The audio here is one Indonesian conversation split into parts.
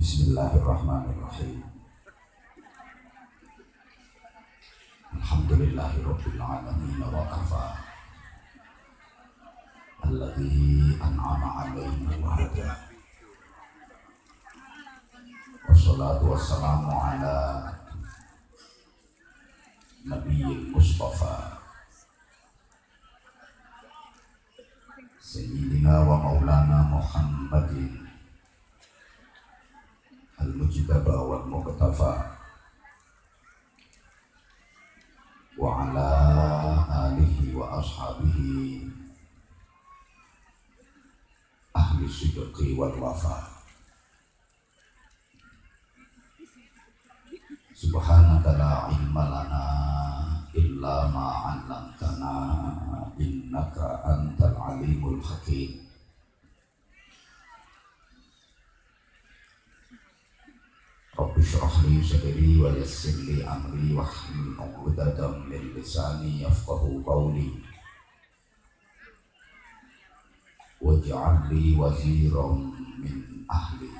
بسم الله الرحمن الرحيم الحمد لله رب العالمين وكفى الذي أنعم علينا وهدى والصلاة والسلام على نبي المصطفى سيدنا ومولانا محمد Muqtafa Wa ala wa ashabihi. Ahli sidqi wal wafa. Subhanaka la ilma lana illa ma 'allamtana. Innaka antal رب اشرح لي صدري ويسر لي أمري واحلل عقدة من لساني يفقه قولي. واجعل لي وزيرا من أهلي.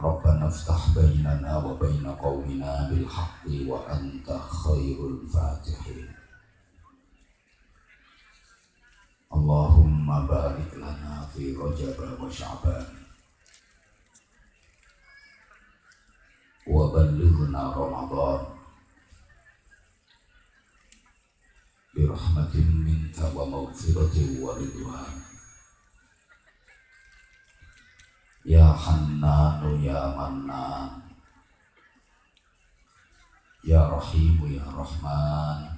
ربنا افتح بيننا وبين قومنا بالحق وأنت خير الفاتحين. اللهم بارك لنا في رجب وشعبان. وبلغنا رمضان. برحمة منك ومغفرة ورضوان. Ya Hannanu Ya Mannan Ya Rahimu Ya Rahman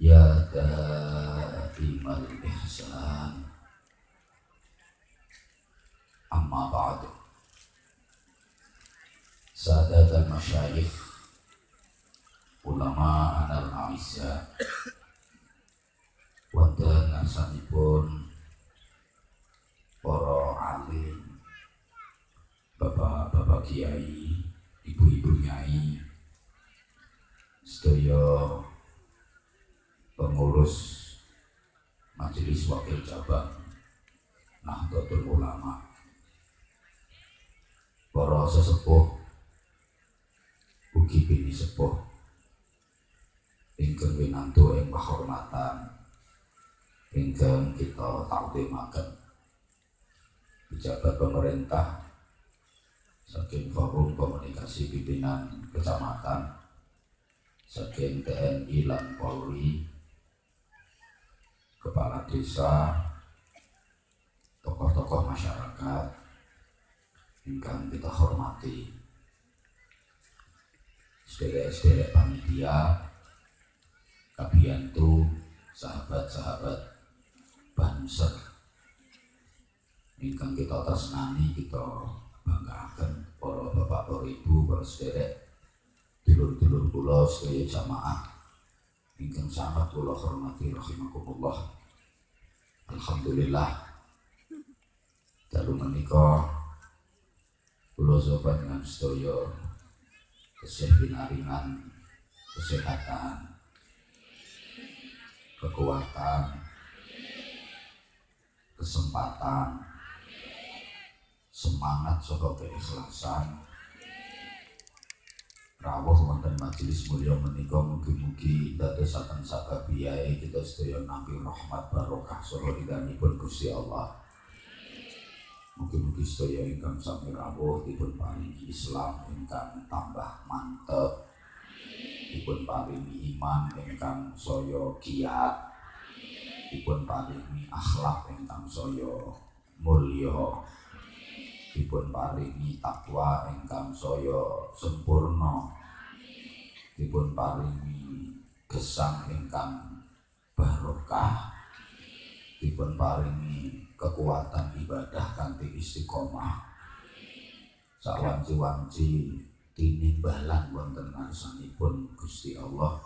Ya Daimal Ihsan. Amma ba'du. Sadat al-Masyayikh Ulama anal-Aisya Wonten asanipun para alim, bapak-bapak kiai, ibu-ibu nyai, sedaya pengurus majelis wakil cabang Nahdlatul Ulama, para sesepuh, ugi bini sepuh, ingkang winantu ing kehormatan, ingkang kita takdimaken pejabat pemerintah saking forum komunikasi pimpinan kecamatan saking TNI dan Polri kepala desa tokoh-tokoh masyarakat ingkang kita hormati. Sederek-sederek panitia kabiantu sahabat-sahabat banser ingkang kita tresnani kita banggakan para bapak para ibu para sederek dulur-dulur sedaya jamaah ingkang sangat kula hormati rahimakumullah. Alhamdulillah. Dalu menika kula sopan dengan sedaya kesehatan kesehatan kekuatan kesempatan semangat saka keikhlasan rawuh wonten majelis mulya menika mugi-mugi dadosaken sakabiyai kita sedaya nampi rahmat barokah saha ridhanipun Gusti Allah. Mugi-mugi sedaya ingkang sami rawuh dipun paringi Islam ingkang tambah mantep. Dipun paringi iman ingkang saya kiat. Dipun paringi akhlak ingkang saya mulya dipun paringi takwa ingkang saya sempurna dipun paringi gesang ingkang barokah. Dipun paringi kekuatan ibadah kanthi istiqomah. Sawanci-wanci tinimbalan wonten ngarsanipun Gusti Allah.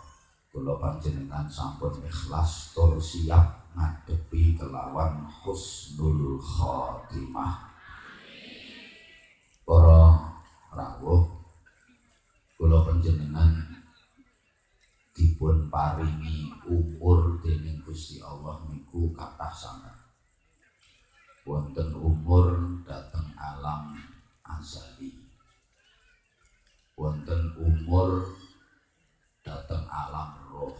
Kula panjenengan sampun ikhlas tur siap ngadepi kelawan husnul khotimah para rawuh kula panjenengan dipun paringi umur dening Gusti Allah niku kathah wonten umur dateng alam azali. Wonten umur dateng alam roh.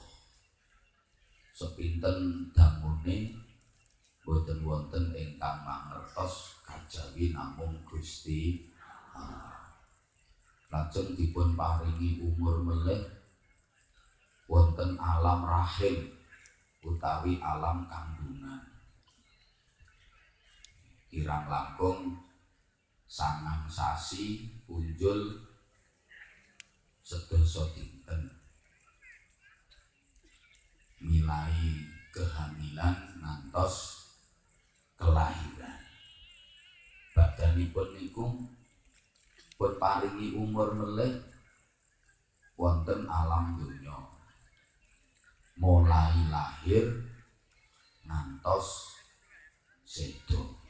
Sepinten damune boten wonten ingkang mangertos kajawi namung Gusti Allah. Lajeng dipun paringi umur melih wonten alam rahim utawi alam kandungan. Kirang langkung sangang sasi punjul sedasa dinten. Milai kehamilan ngantos kelahiran. Badanipun niku pun paringi umur melih wonten alam dunya mulai lahir ngantos sedo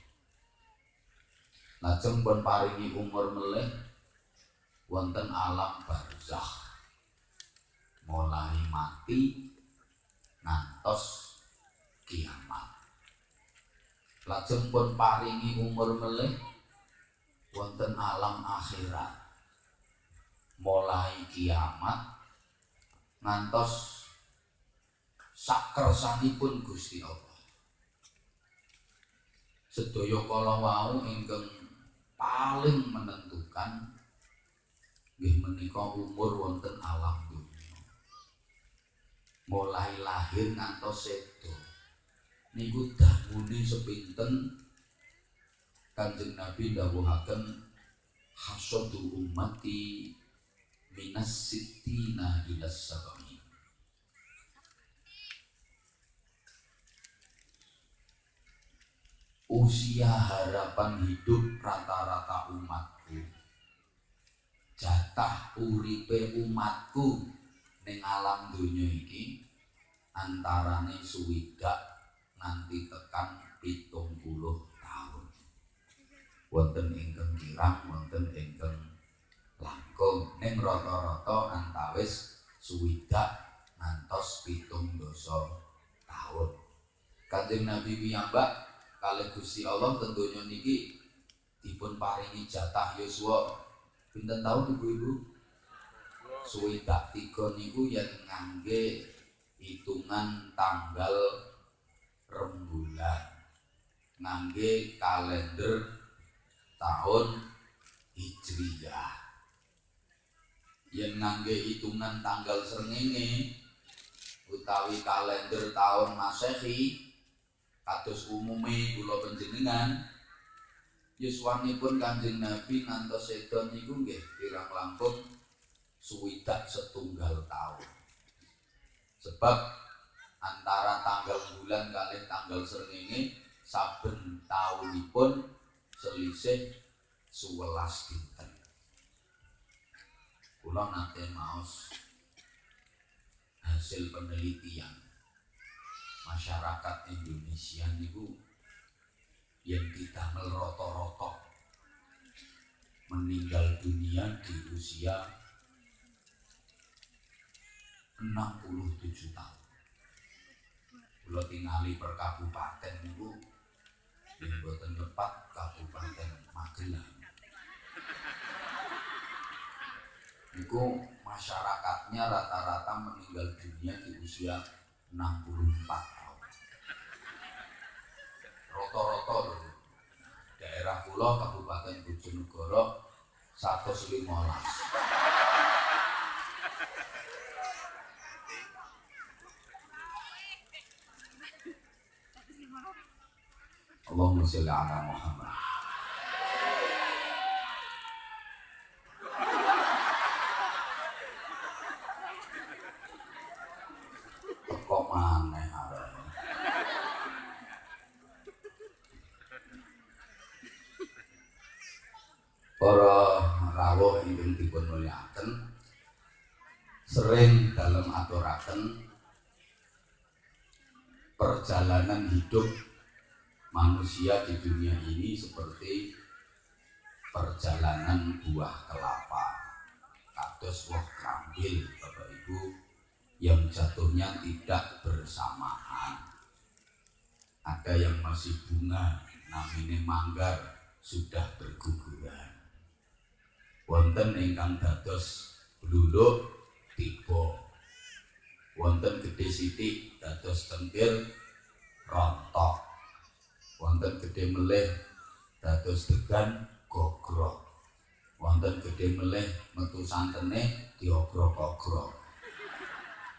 Lajeng pun paringi umur melih wonten alam barzakh. Mulai mati ngantos kiamat. Lajeng pun paringi umur melih wonten alam akhirat. Mulai kiamat ngantos sakresanipun Gusti Allah. Sedaya kala wau ingkang paling menentukan nggih menika umur wonten alam dunia. Mulai lahir ngantos sedo. Niku damune sepinten Kanjeng Nabi dawuhaken hasadu ummati minas sittina ila sabami. Usia harapan hidup rata-rata umatku. Jatah uripe umatku ning alam dunia iki antarane suwidak nanti tekan pitung puluh tahun. Wonten ingkang kirang wonten ingkang langkung. Ning rata-rata antawis suwidak ngantos pitung dosa tahun. Kanjeng Nabi piyambak kali Gusti Allah tentunya niki dipun paringi jatah Yosua. Pinten tahun ibu-ibu? Suwidak tiga niku yang ngangge hitungan tanggal rembulan ngangge kalender tahun Hijriyah yang ngangge hitungan tanggal srengenge utawi kalender tahun Masehi kados umume kula panjenengan yuswanipun Kanjeng Nabi ngantos sedo niku nggih kirang langkung suwidak setunggal tahun. Sebab antara tanggal bulan kali tanggal srengenge saben taunipun selisih 11 dinten. Kula nate maos hasil penelitian masyarakat Indonesia niku yang kita meroto-roto meninggal dunia di usia 67 tahun. Kalau tinggali per kabupaten niku yang buatan tepat kabupaten Magelang. Niku masyarakatnya rata-rata meninggal dunia di usia 64 roto-roto daerah pulau Kabupaten Bojonegoro 115 Allahumma sholli ala Muhammad para rawuh ingkang dipun sering dalam aturaken perjalanan hidup manusia di dunia ini seperti perjalanan buah kelapa. Kados buah krambil Bapak Ibu yang jatuhnya tidak bersamaan. Ada yang masih bunga namine manggar sudah berguguran wonten ingkang dados bluluk tiba. Wonten gede sithik dados cengkir rontok. Wonten gede meleh dados degan gogrok. Wonten gede meleh metu santene diogrok-ogrok.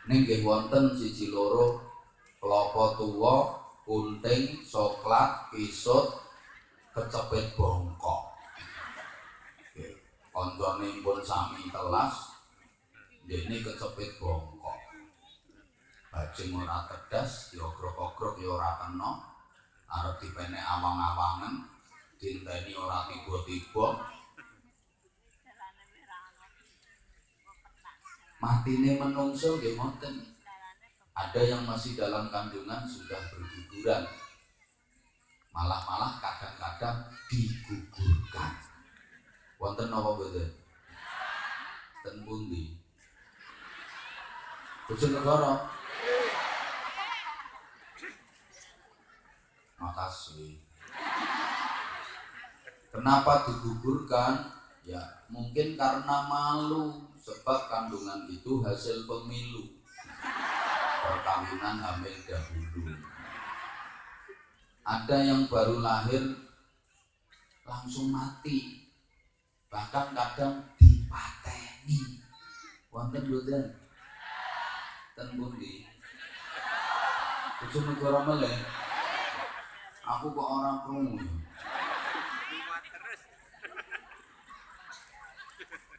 Ning wonten siji loro kelapa tuwa kunting coklat pisut kecepet bongkok koncone pun sami telas dene kecepet bongkok. Bajing ora tedas diogrok-ogrok ya ora kena. Arep dipenek awang-awangan dinteni ora tiba-tiba. Matine menungso nggih ngoten. Ada yang masih dalam kandungan sudah berguguran. Malah-malah kadang-kadang digugurkan wonten napa mboten? Ten pundi? Bojonegoro makasih. Kenapa digugurkan? Ya mungkin karena malu sebab kandungan itu hasil pemilu. Perkawinan hamil dahulu. Ada yang baru lahir langsung mati bahkan kadang dipateni. Wonten mboten ten pundi? Bojonegoro meleh. Aku kok orang krungu.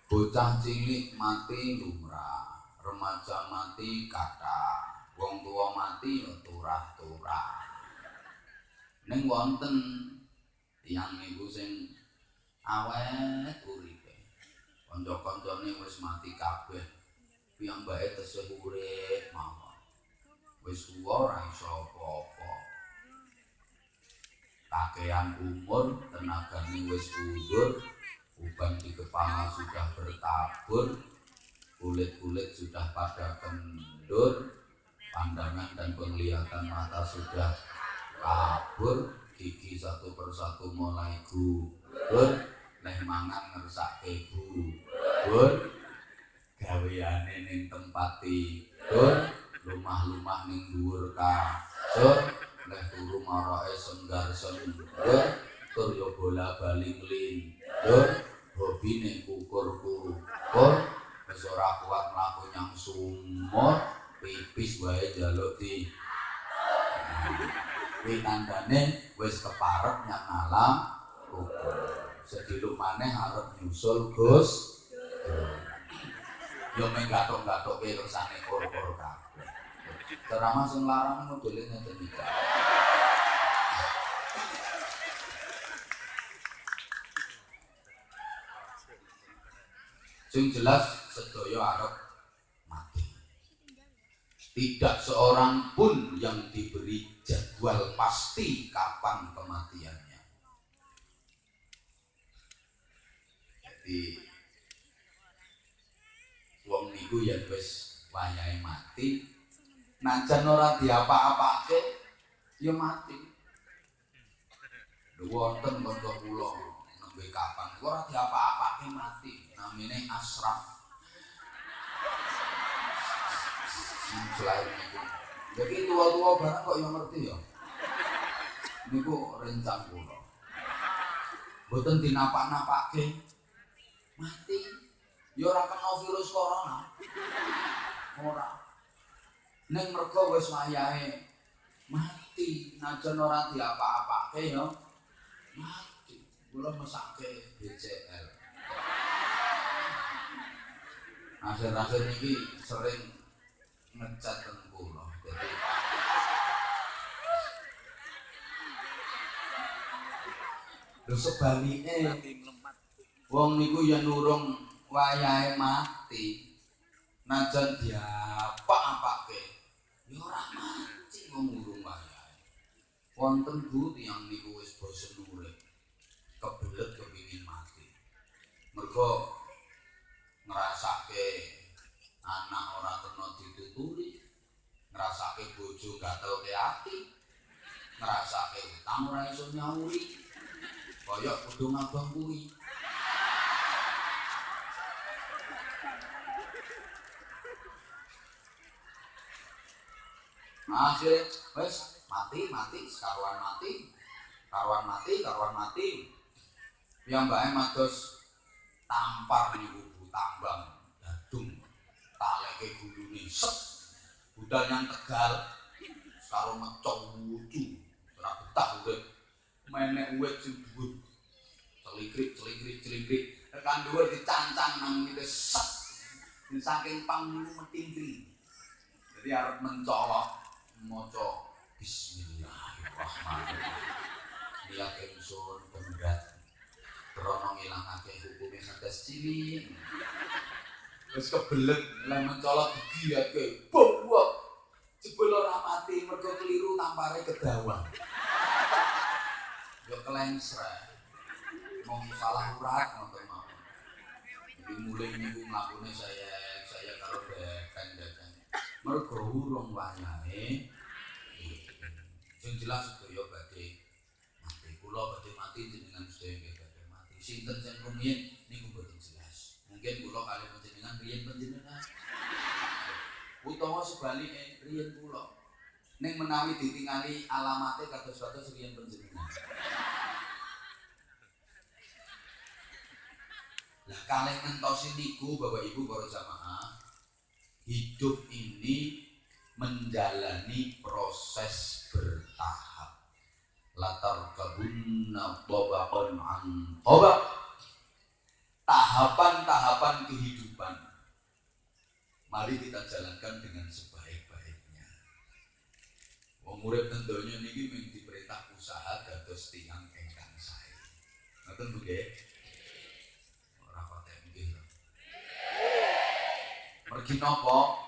Bocah cilik mati lumrah. Remaja mati kata wong tua mati ya turah-turah. Neng wonten tiyang niku sing awet uripe. Kanca-kancane wis mati kabeh. Piyambake tesih urip mawon. Wis tuwa ora iso apa-apa. Kakean umur, tenagane wis mundur, uban di kepala sudah bertabur, kulit-kulit sudah pada kendur, pandangan dan penglihatan mata sudah kabur gigi satu persatu mulai gugur neh mangan ngersak gugur gaweane ning tempat tidur lumah-lumah ning dhuwur kasur neh turu maroke senggar senggar tur yo bola bali nglindur hobine kukur-kukur wis ora kuat mlaku nyang sumur pipis wae jaluk di. Kuwi tandane wis keparep nyang alam. Kubur. Sediluk maneh arep nyusul Gus. Yo menggatok-gatoke kersane kor-kor kabeh. Ceramah sing larang modele ngeten iki. Sing jelas sedaya arep mati. Tidak seorang pun yang diberi jadwal pasti kapan kematiannya. Jadi wong niku ya wis wayahe mati, najan ora diapa-apake ya mati. Lho wonten kanca kula nembe kapan ora diapa-apake mati, namine Asraf. Selain itu jadi tua-tua barang kok yang ngerti ya. Niku rencang kula. Mboten dinapak-napake. Mati. Ya ora kena virus corona. Ora. Ning mergo wis wayahe mati, najan ora diapa-apake ya. Mati. Kula mesake BCL. Akhir-akhir ini sering ngecat kula. Lho sebalike wong niku ya nurung wayahe mati. Najan diapa-apake. Ya ora mati wong urung wayahe. Wonten Bu tiyang niku wis bosen urip. Kebelet kepingin mati. Mergo ngrasake anak ora kena dituturi, ngrasake bojo gatel ke ati. ngrasake utang ora iso nyauri. Kaya kudu ngabang kuwi. Akhirnya, wes mati, mati, sekaruan mati, karuan mati, karuan mati. Yang mbaknya matos tampar nih bubu tambang, dadung, taleke gulune set, budal yang tegal, sekarang ngecok lucu, ora betah udah, menek uwet sing dhuwur, celikrik, celikrik, celikrik, tekan dhuwur dicancang nang ngene set, saking pangulu metingkri. Jadi harus mencolok maca bismillahirrahmanirrahim. Niat ingsun berat krana ngilangake hukume hadas cilik. Wis kebelet lan mencolot digiyake bobok jebul ora mati mergo keliru tampare kedawang. Yo kelensre mau salah urat ngoten mawon jadi mulai niku mlakune saya saya karo beken jajan mergo urung wayahe sing jelas sedaya badhe mati. Kula badhe mati jenengan sedaya badhe mati. Sinten sing rumiyin niku boten jelas. Mungkin kula kali panjenengan riyen panjenengan. Utawa sebalike riyen kula. Ning menawi ditingali alamate kados-kados riyen panjenengan. Lah kalih ngentosi niku Bapak Ibu para jamaah hidup ini menjalani proses bertahap. Latar kabunna tobakon an tahapan-tahapan kehidupan. Mari kita jalankan dengan sebaik-baiknya. Wong urip tentunya niki mung diperintah usaha dados tiang engkang sae. Ngoten Bu nggih ora patek mergi napa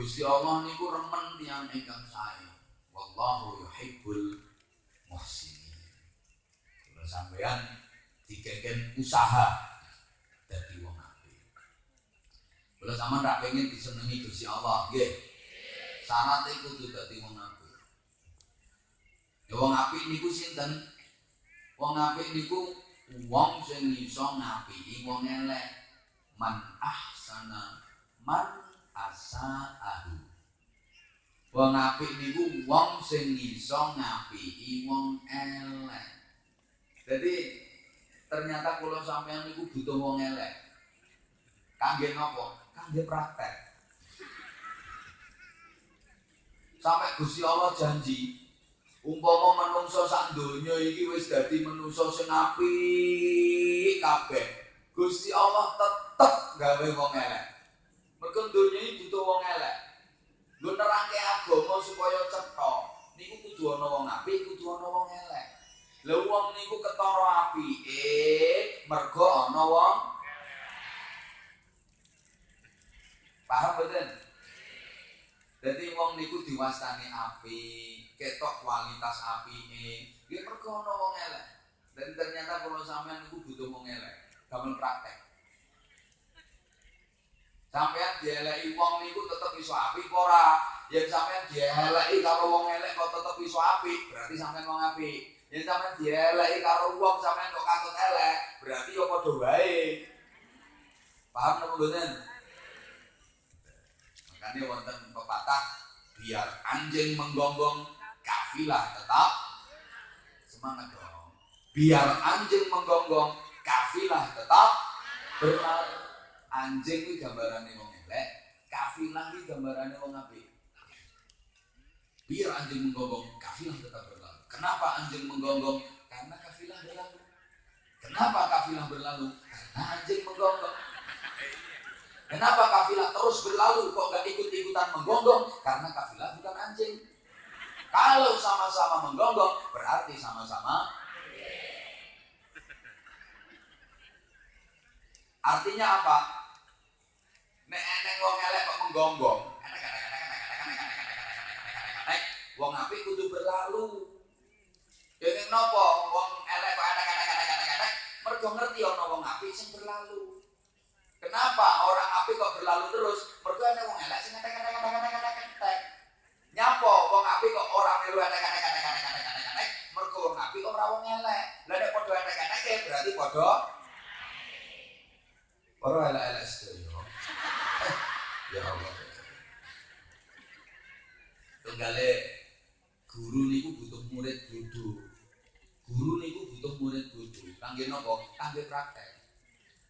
Gusti Allah niku remen tiang ingkang sae. Wallahu yuhibbul muhsinin. Kalau sampean digegen usaha dadi wong apik. Kalau sampean ra pengen disenengi Gusti Allah, nggih. Syarat iku kudu dadi wong apik. Ya wong apik niku sinten? Wong apik niku wong sing iso ngapiki wong elek. Man ahsana man asaahu wong apik niku wong sing iso ngapiki wong elek. Jadi ternyata kalau sampean niku butuh wong elek. Kangge nopo? Kangge praktek. Sampai Gusti Allah janji umpama menungso sak donya iki wis dadi menungso sing apik kabeh Gusti Allah tetep gawe wong elek Mergo donya iki butuh wong elek. Nggo nerangke agama supaya cetha. Niku kudu ana wong apik, kudu ana wong elek. Lah wong niku ketara apike mergo ana wong Paham mboten? Dadi wong niku diwastani api, ketok kualitas apike. Nggih mergo ana wong elek. Dan ternyata kalau sampean niku butuh wong elek. Gamen praktek. Sampean dieleki wong niku tetep iso apik ora? Yen sampean dieleki karo wong elek kok tetep iso apik, berarti sampean wong apik. Yen sampean dieleki karo wong sampean kok katut elek, berarti yo padha wae. Paham napa mboten? Makanya wonten pepatah biar anjing menggonggong kafilah tetap semangat dong. Biar anjing menggonggong kafilah tetap berlari anjing itu gambarannya wong elek, kafilah itu gambarannya wong apik. Biar anjing menggonggong, kafilah tetap berlalu. Kenapa anjing menggonggong? Karena kafilah berlalu. Kenapa kafilah berlalu? Karena anjing menggonggong. Kenapa kafilah terus berlalu kok gak ikut-ikutan menggonggong? Karena kafilah bukan anjing. Kalau sama-sama menggonggong berarti sama-sama Artinya apa? Nek eneng wong elek kok menggonggong. Nek wong apik kudu berlalu. Dene napa wong elek kok ada kata kata kata kata. mergo ngerti ana wong apik sing berlalu. Kenapa orang apik kok berlalu terus? Mergo ana wong elek sing anak-anak-anak-anak-anak. Nyapo wong apik kok ora melu ada kata kata kata kata kata. Mergo wong apik ora wong elek. Lah nek padha anak-anak berarti padha Orang elek-elek Tunggale guru niku butuh murid bodho. Guru niku butuh murid bodho. Kangge napa? Kangge praktek.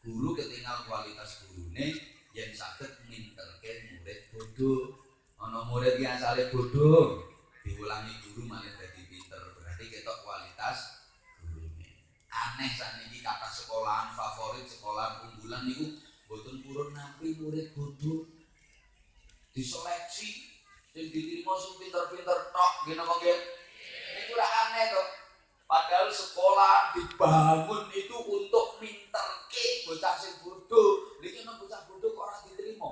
Guru ketinggal kualitas gurune yen saged minterke murid bodho. Ana murid ki asale bodho, diulangi guru malah dadi pinter. Berarti ketok kualitas gurune. Aneh sakniki kata sekolahan favorit, sekolahan unggulan niku boten purun nampi murid bodho diseleksi sing diterima sing pinter-pinter tok nggih napa nggih niku ora aneh to padahal sekolah dibangun itu untuk minterke bocah sing bodoh. Niki nek bocah bodoh kok ora diterima?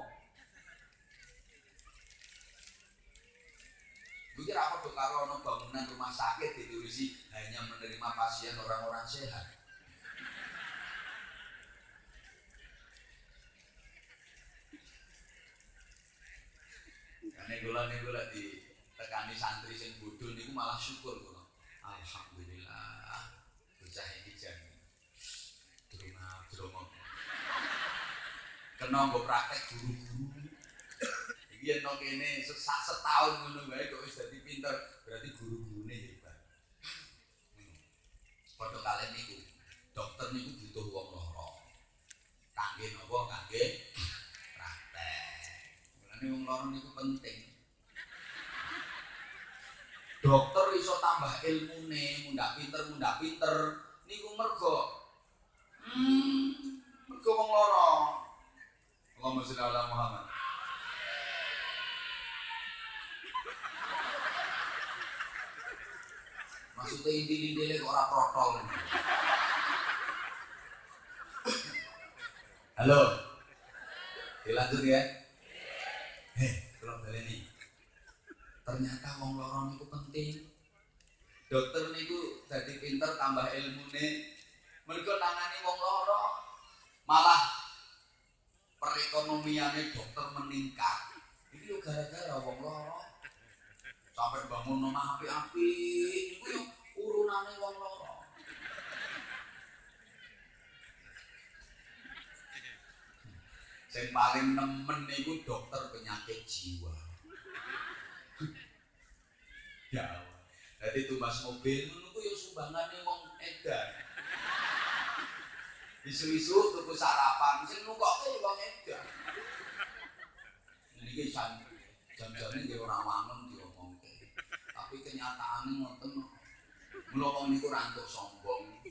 Mungkin apa tuh kalau bangunan rumah sakit diturusi hanya menerima pasien orang-orang sehat. Nek kula niku lek di santri sing bodho niku malah syukur kula. Alhamdulillah. Bocah iki jan drama drama. Kena nggo praktek guru-guru. Iki yen nang kene sak setahun ngono wae kok wis dadi pinter, berarti guru-gurune hebat. Padha kalian niku, dokter niku butuh wong loro. Kangge napa? Kangge Ini wong loro niku penting. Dokter iso tambah ilmune, mundak pinter, mundak pinter. Niku mergo hmm, mergo wong loro. Allahumma sholli ala Muhammad. Maksudnya inti-inti kok ora protol. Halo. Dilanjut ya. Heh, kalau baleni. Ternyata wong loro niku penting. Dokter niku jadi pinter tambah ilmune. Mergo nangani wong loro. Malah perekonomiannya dokter meningkat. Ini yo gara-gara wong loro. Sampai bangun nomah api-api, yo urunane wong loro. Yang paling nemen itu dokter penyakit jiwa. ya Jadi tumbas mobil itu ya sumbangane wong edan. Isu-isu tuku sarapan sing nukoke wong edan. Niki santri jam-jamnya dia orang wangun diomongke. Tapi kenyataannya ngoten Mula wong niku rantuk sombong.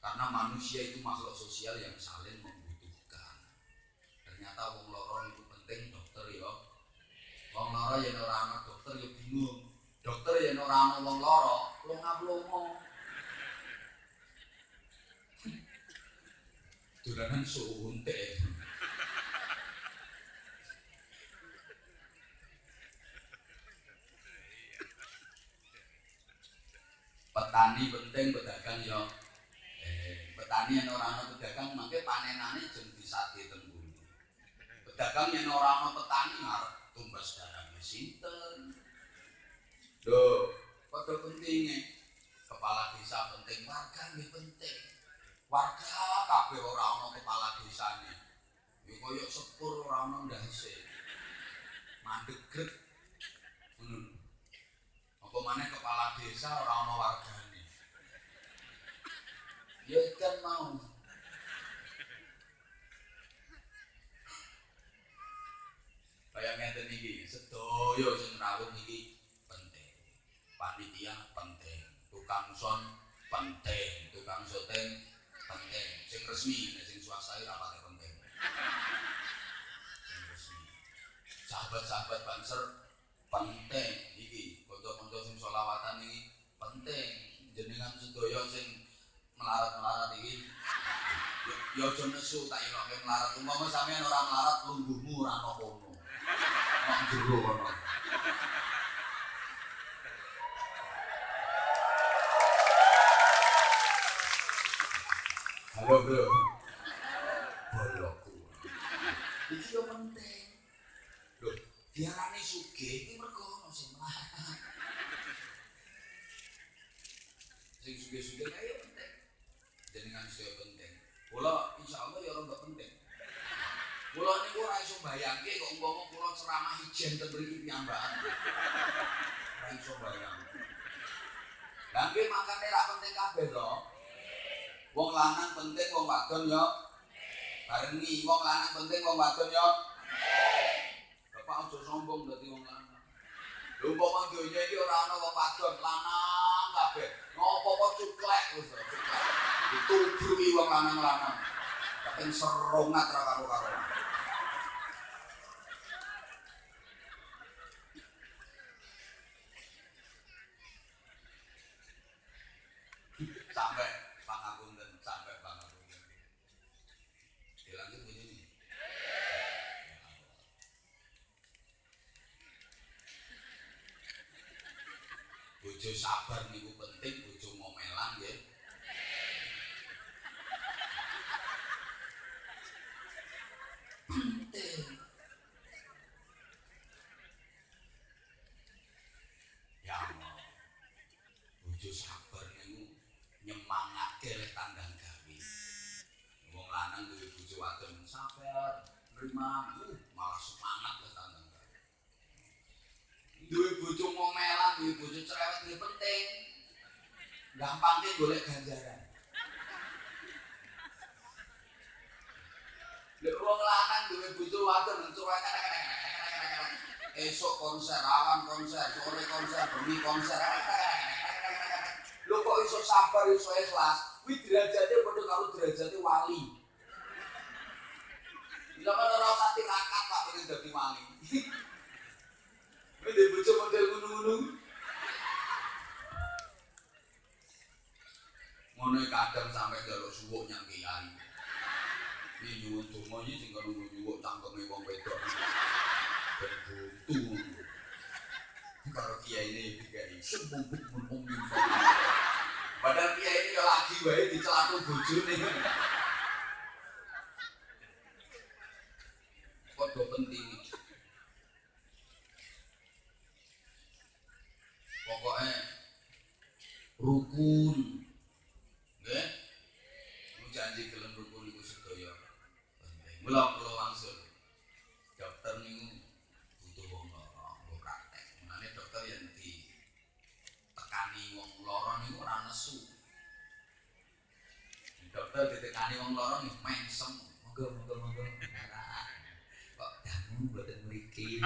Karena manusia itu makhluk sosial yang saling ternyata wong loro itu penting dokter ya. Wong loro ya ora ana dokter ya bingung. Dokter ya ora ana wong loro longa-longo dolanan suntik petani penting pedagang ya. Eh, petani yang orang orang pedagang mangke panenane jeng bisa dagang yang orang mau petani ngarep tumbas garam mesinten loh padha pentinge kepala desa penting warga ini penting. Warga kabe ora ana kepala desanya ini kaya sepur ora ana ndak isi mandek hmm. apa maneh kepala desa ora ana wargane? Ini ya kan mau. Kayak ngeten iki, sedoyo sing rawuh iki penting. Panitia penting, tukang son penting, tukang syuting penting. Sing resmi, sing swasta ora pati penting. Sing resmi. Sahabat-sahabat banser penting iki, kanca-kanca sing selawatan iki penting. Jenengan sedoyo sing melarat-melarat iki yo aja nesu tak iloke melarat. Umpama sampean ora melarat lungguhmu ora ana kono. Jero kono. Halo, Bro. Bolokku. Iki yo penting. Lho, diarani sugih iki mergo ono sing melarat. Sing sugih-sugih kae penting. Jenengan sedaya penting. Kula insyaallah ya ora penting. Kula niku ora iso bayangke kok umpama kula ceramah ijen ten mriki piyambakan. Ora iso bayang. Lah nggih makane ra penting kabeh to. Wong lanang penting, wong wadon ya barengi. Wong lanang penting, wong wadon ya Bapak aja sombong dadi wong lanang. Lho umpama donya iki ora ana wong wadon, lanang kabeh. Ngopo kok cuklek wis. Ditubruki wong lanang-lanang. Kaping serongat ra karo-karo. Sampai pangapunten sampai pangapunten dilanjut begini bojo sabar niku penting bojo ngomelan nggih penting ya Allah bojo sabar niku nyemangake lek tandang gawe. Wong lanang duwe bojo wadon uh, malah semangat tandang gawe. Duwe bojo ngomelan, duwe bojo cerewet duwe penting. Gampangke golek ganjaran. Lek wong lanang duwe bojo wadon cerewet esok konser, awan konser, sore konser, bengi konser. Lho kok iso sabar iso ikhlas? Kuwi derajate padha karo derajate wali. Bila mana ora usah tirakat Pak pengen dadi wali. Kuwi ndek bojo model ngono-ngono. Ngono kadang sampe njaluk suwuk nyang kiai. Iki nyuwun donga iki sing karo nyuwuk cangkeme wong wedok. Ben buntu. Kiai ini dikai sembung mun umi. Padahal kiai ini lagi wae dicelatu bojone. Padha penting. Pokoknya rukun. Nggih. Janji gelem rukun iku sedaya. Mula kula wangsul. Dokter niku butuh wong lara, nggo praktek. Mulane dokter yen di tekani wong lara niku ora nesu. Dokter ditekani wong lara nih mengsem. Monggo monggo monggo. Dangu mboten mriki.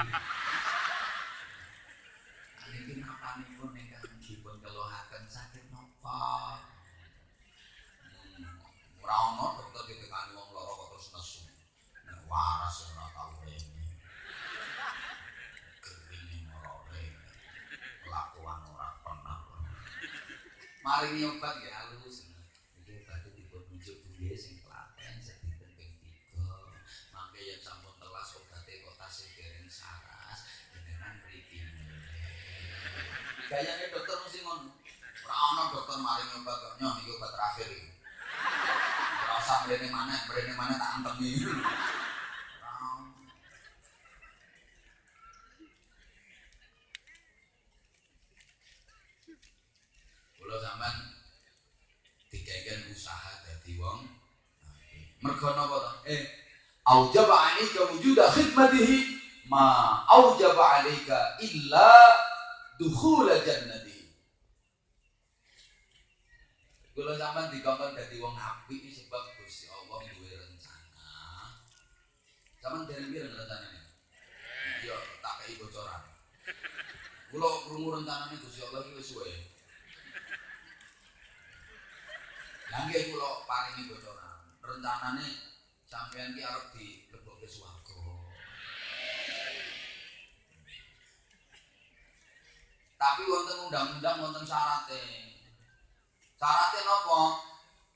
Niki napanipun ingkang dipun keluhaken sakit napa? Hmm, Ora ono dokter ditekani wong lara kok terus nesu. Nek waras ora tau rene. Gering ora rene. Kelakuan ora pernah. Mari nyobat ya halus. Iki badhe dipun nunjuk buye sing klaten sedhi ping 3. Mangke yen sampun telas obate kok tasih dereng saras, jenengan mriki. Gayane dokter mesti ngono. Ora ana dokter mari nyobat kok nyoh iki obat terakhir iki. Ora usah mrene maneh, mrene maneh tak antemi. Ora ono. Kula sampean dikeken usaha dadi wong mergo napa? Eh aujaba alaika wujuda khidmatihi ma aujaba alaika illa dukhul jannati. Kula sampean dikongkon dadi wong iki sebab Gusti Allah duwe rencana. Sampeyan dereng pira rencanane? Yo tak kei bocoran. Kula krungu rencanane Gusti Allah iki wis suwe. Lah nggih kula paringi bocoran. Rencanane sampeyan ki arep dilebokke swarga. Tapi wonten undang-undang wonten syarate. Syarate napa?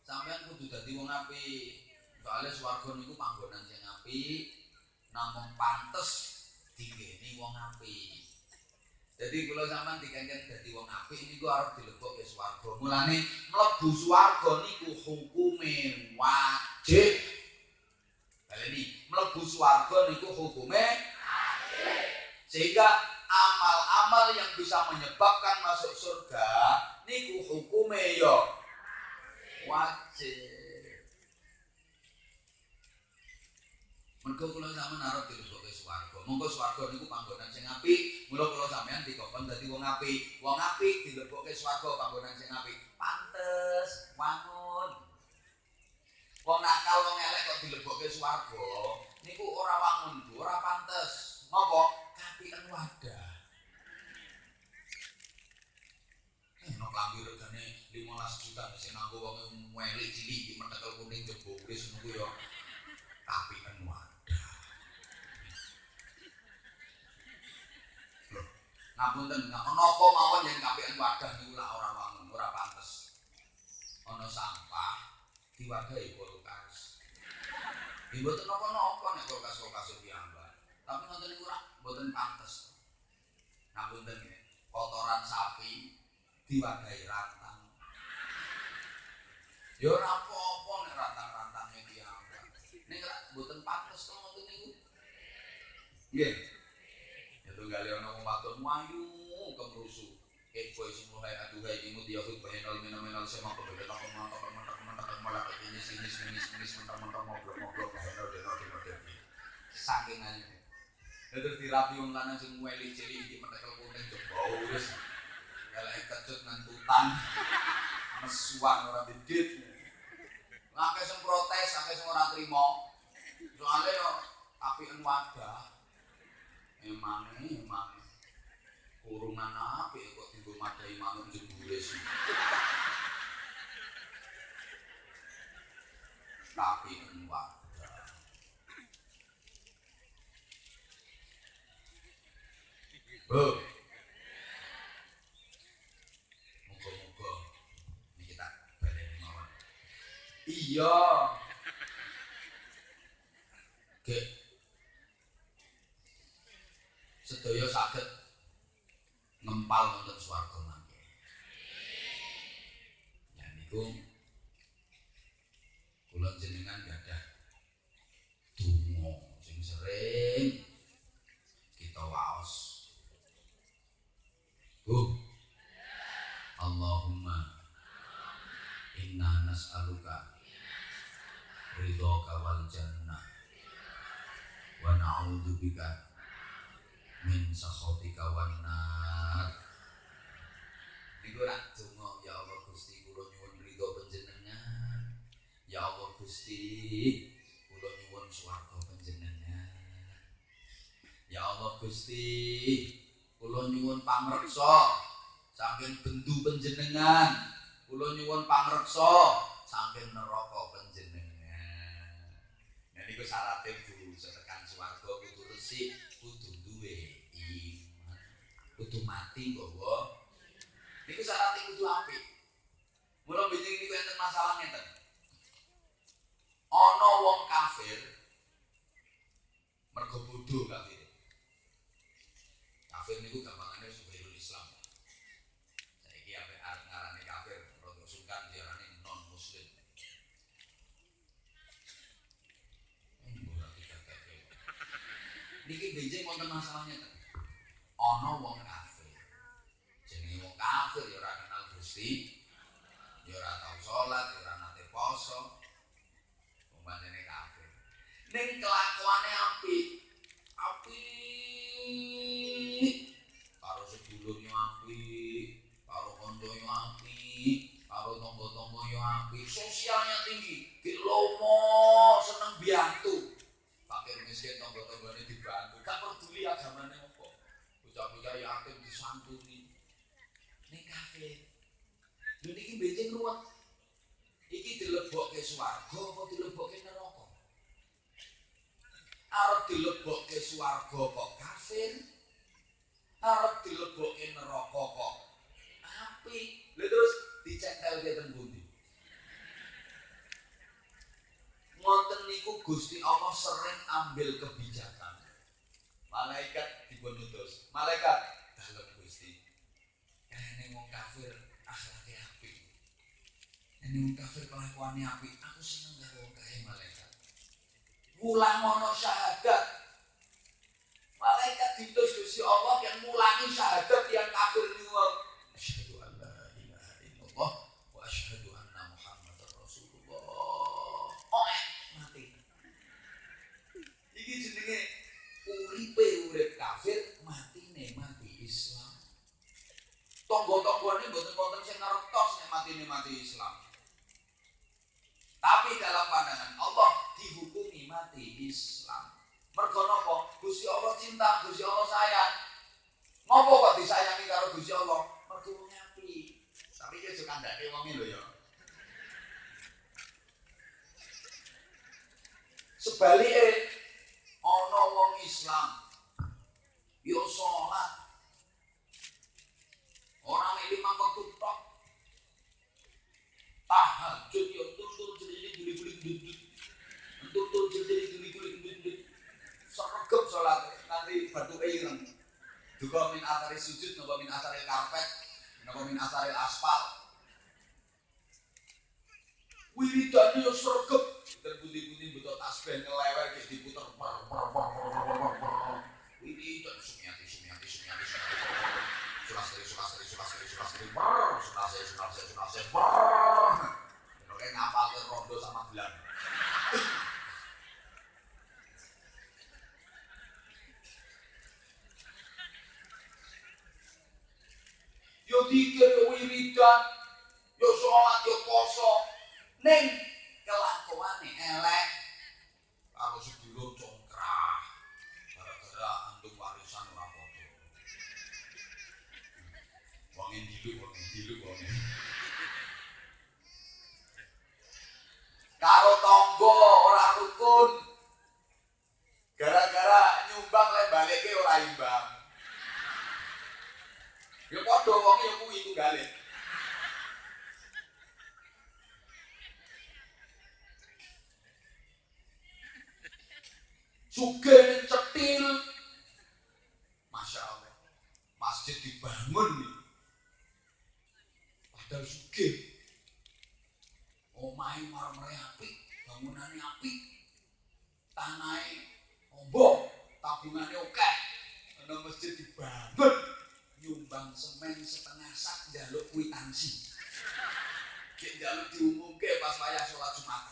Sampeyan kudu dadi wong apik. Soale swarga niku panggonan sing apik, namung pantes digeni wong apik. Jadi kula sampean dikengken dadi wong apik niku arep dilebokke swarga. Mulane mlebu swarga niku hukume wajib. Baleni, mlebu swarga niku hukume wajib. Sehingga amal-amal yang bisa menyebabkan masuk surga niku hukume yo wajib. Mergo kula sampean arep dirusuk swarga. Monggo swarga niku panggonan sing apik. Mula kula sampean dikon dadi wong apik. Wong apik dilebokke swarga panggonan sing apik. Pantes wangun. Wong nakal wong elek kok dilebokke swarga niku ora wangun, ora pantes. kapi Kapiken wadah. No klambi regane 15 juta sing nganggo wong mueli cilik metekel kuning jebo wis niku ya kapiken wadah. Loh, Ngapunten, napa mawon yen kapiken wadah niku lak ora wangun, ora pantes. Ana sampah diwadahi kulkas. Nggih mboten napa-napa nek kulkas-kulkas piyambak. Tapi nonton niku ora mboten pantes. Ngapunten kotoran sapi diwadahi rantang. Ya ora apa-apa nek rantang-rantange piyambak. Nek ora mboten pantes to ngoten niku. Nggih. Ya tunggale ana wong wadon ayu kemrusu. Kepo sing mulai aduhai imut ya hud bahenal menal-menal sema kebeda aku mantap mantap mantap malah ini sini sini sini mentang mentang ngobrol ngobrol bahenal deno deno deno saking aja terus dirapi wong lanang sing mueli cili di metekel kuning jebau wis elek kecut ngantutan mesuan ora didit Akeh sing protes, akeh sing ora trima. Soale yo apiken wadah. Emang emang kurungan apik kok dienggo madahi manuk jebule sih. Tapi en wadah. Bu. Muga-muga iki tak baleni mawon. Iya. Gek. Sedaya saged ngempal wonten swarga mangke. Ya niku kula jenengan gadah donga sing sering kita waos. Bu. Allahumma inna nas'aluka ridhoka wal jannah. Wa na'udzubika min sakhatika wan nar. Niku rak donga ya Allah Gusti kula nyuwun ridho panjenengan. Ya Allah Gusti kula nyuwun swarga panjenengan. Ya Allah Gusti kula nyuwun pamreksa saking bendu panjenengan. Kula nyuwun pangreksa saking neraka panjenengan. Nah niku syaratnya Bu setekan swarga kudu resik, kudu duwe iman. Kudu mati nggawa. Niku syaratnya kudu apik. Mula bingung niku enten masalah ngeten. Ana wong kafir mergo bodho kafir. Kafir niku gampangane wonten masalahnya kan. Ana wong kafir. Jenenge wong kafir ya ora kenal Gusti. Ya ora tau salat, ora nate poso. Umpamane kafir. Ning kelakuane apik. Apik. Karo sedulurnya apik, karo konconya apik, karo tonggo-tonggonya apik, sosialnya tinggi, ki lomo seneng biantu. Agamane apa. Bocah-bocah yatim disantuni. Ning kafir. Lho niki benjing ruwet. Iki dilebokke swarga apa dilebokke neraka? Arep dilebokke swarga kok kafir? arep dilebokke neraka kok apik lha terus dicentelke teng pundi ngoten niku Gusti Allah sering ambil kebijakan malaikat dipun utus malaikat. Dalem Gusti. Ene wong kafir akhlake apik ene wong kafir kelakuane apik aku seneng karo wong kae malaikat. Mulang ana syahadat. Malaikat diutus Gusti Allah yang mulangi syahadat yang kafir niku. Asyhadu an la ilaha illallah wa asyhadu anna Muhammadar Rasulullah. Oh, mati. Iki jenenge uripe urip kafir, matine mati Islam. Tonggo-tonggone mboten wonten sing ngertos nek matine mati Islam. Tapi dalam pandangan Allah dihukumi mati Islam. Mergo napa? Gusti Allah cinta, Gusti Allah sayang. Ngopo kok disayangi karo Gusti Allah? Mergo wong apik. Tapi ya juga kandhake wong lho ya. Sebaliknya, ana wong Islam yo salat. Ora mek lima waktu tok. Tahajud yo tur-tur jadi guli-guli ndut tur-tur jadi guli-guli ndut sregep salat nanti batu ireng juga min asari sujud napa min asari karpet napa min asari aspal. Wiridane yo sregep dan putih-putih betul tasbih ngelewer kayak dikir yo wiridan yo sholat yo poso neng kelakuane elek. Kalau karo tonggo ora rukun gara-gara nyumbang le balike ora imbang ya padha wonge ya kuwi tunggale Suge cetil. Masya Allah. Masjid dibangun nih. Padahal suge. omahe marmer apik, bangunane apik, Tanahe ombo, tabungane akeh. Ana masjid dibangun, nyumbang semen setengah sak njaluk kwitansi. Ki njaluk diumumke pas wayah salat Jumat.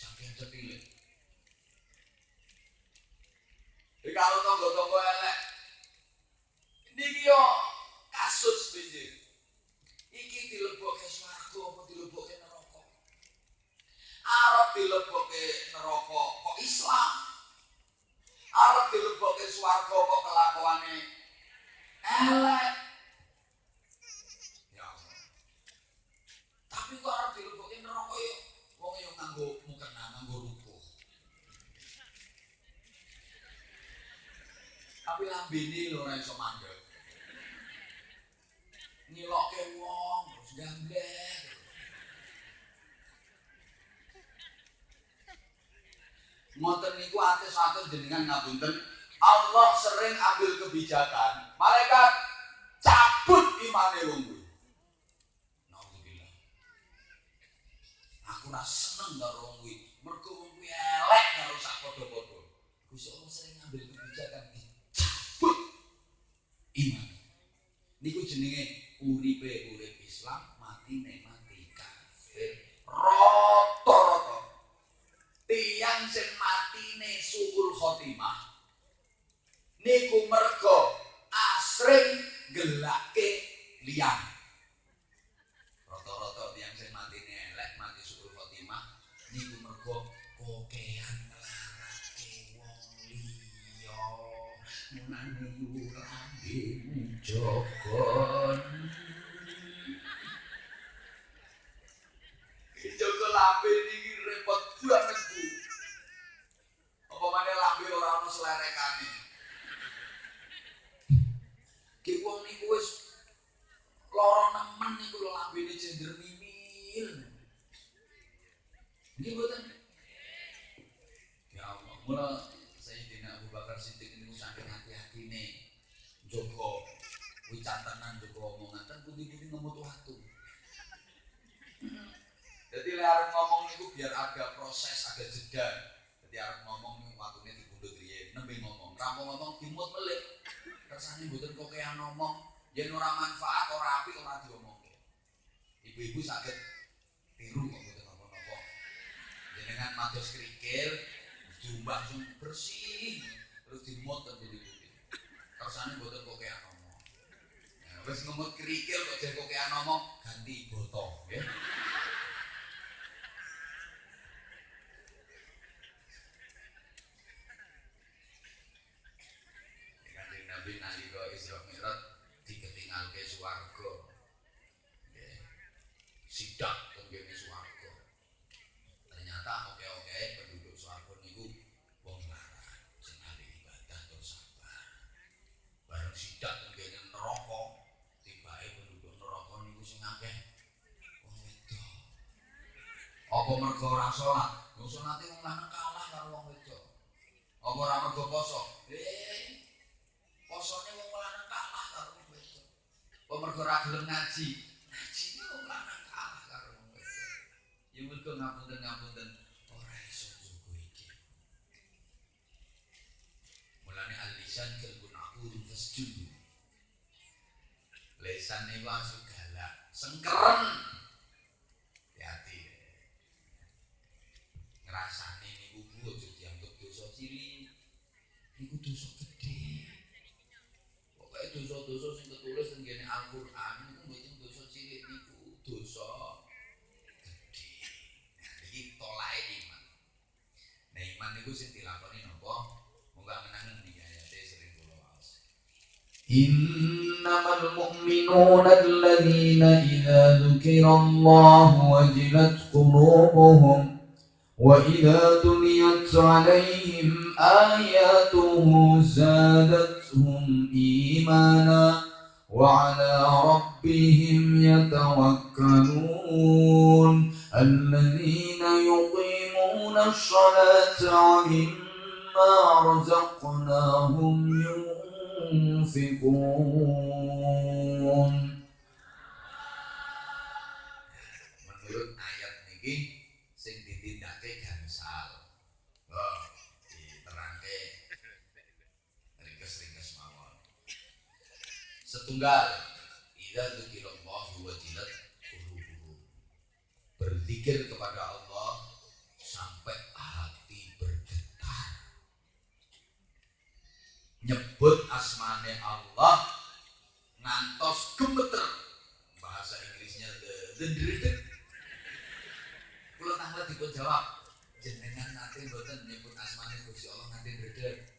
Saking cepile. Dikalu tonggo-tonggo elek. Niki yo kasus binjir. Iki dilebokke suara swarga apa dilebokke neraka? Arep dilebokke neraka kok Islam? Arep dilebokke swarga kok kelakuane elek? Ya. Tapi kok arep dilebokke neraka yo wong yo nganggo mukena nganggo rukuh. tapi lambene lho ora iso mandek. Ngilokke wong terus gamblek. Ngoten niku atus-atus jenengan ngapunten, Allah sering ambil kebijakan, malaikat cabut imane wong kuwi. Nauzubillah. Aku ora seneng karo wong kuwi, mergo wong kuwi elek karo sak padha-padha. Gusti Allah sering ngambil kebijakan cabut iman. Niku jenenge uripe urip Islam, matine mati kafir. Rata-rata tiang sing matine suul khotimah niku mergo asring gelake liyan. Rata-rata tiang sing matine elek mati suul khotimah niku mergo kokean nglarake wong liya. Nani urambe jogon. Jogo lambe niki repot banget Mana lambe ora ono selerekane. Ki wong niku wis lara nemen niku lambene jender mimil. Nggih mboten? Ya Allah, mula Sayyidina Abu Bakar Siddiq niku saking hati-hatine Joko wicatenan Joko omongan kan putih-putih ngemut watu. Jadi arep ngomong niku biar ada proses, ada jeda. Jadi arep ngomong nembe ngomong. Kamu ngomong dimut melik. Kersane mboten kokean ngomong, yen ora manfaat, ora apik, ora diomongke. Ibu-ibu sakit tiru kok mboten napa-napa. Jenengan mados krikil, bersih terus dimot dan putih putih kersane boten kok kayak ngomong ya, wis ngemut kerikil kok jadi kok kayak ngomong ganti botol ya Kanjeng Nabi nalika Isra Mi'raj diketinggalke swarga. Nggih. Sidak teng kene swarga. Ternyata oke-oke penduduk swarga niku wong larat, sing ahli ibadah tur sabar. Bareng sidak teng kene neraka, tibake penduduk neraka niku sing akeh wong wedok. Apa mergo ora salat? Wong salate wong lanang kalah karo wong wedok. Apa ora mergo poso? Eh, posone wong lanang kalah karo wong wedok. Apa mergo ora gelem ngaji? Ngajine wong lanang kalah karo wong wedok. Ya mergo ngapunten-ngapunten ora iso njogo iki. Mulane al-lisan kalbun aqudun fasjud. Lesan niku asu galak, sengkeren. Ngrasane niku Bu aja dianggap dosa cilik. Niku dosa gede. Pokoknya dosa-dosa sing ketulis teng kene Al-Qur'an niku mboten dosa cilik niku dosa gede. Nah, iki tolae iman. Nah, iman niku sing dilakoni napa? Moga menangan iki ayate sering kula waos. إنما المؤمنون الذين إذا ذكر الله وجلت قلوبهم وإذا تليت عليهم آياته زادتهم إيمانا وعلى ربهم يتوكلون الذين يقيمون الصلاة ومما رزقناهم ينفقون Setunggal idza dzikirallahu wajilat qulubuhum. Berzikir kepada Allah sampai hati bergetar. Nyebut asmane Allah ngantos gemeter. Bahasa Inggrisnya the Kula tanggal dipun jawab, jenengan nate mboten nyebut asmane Gusti Allah nganti ndredeg.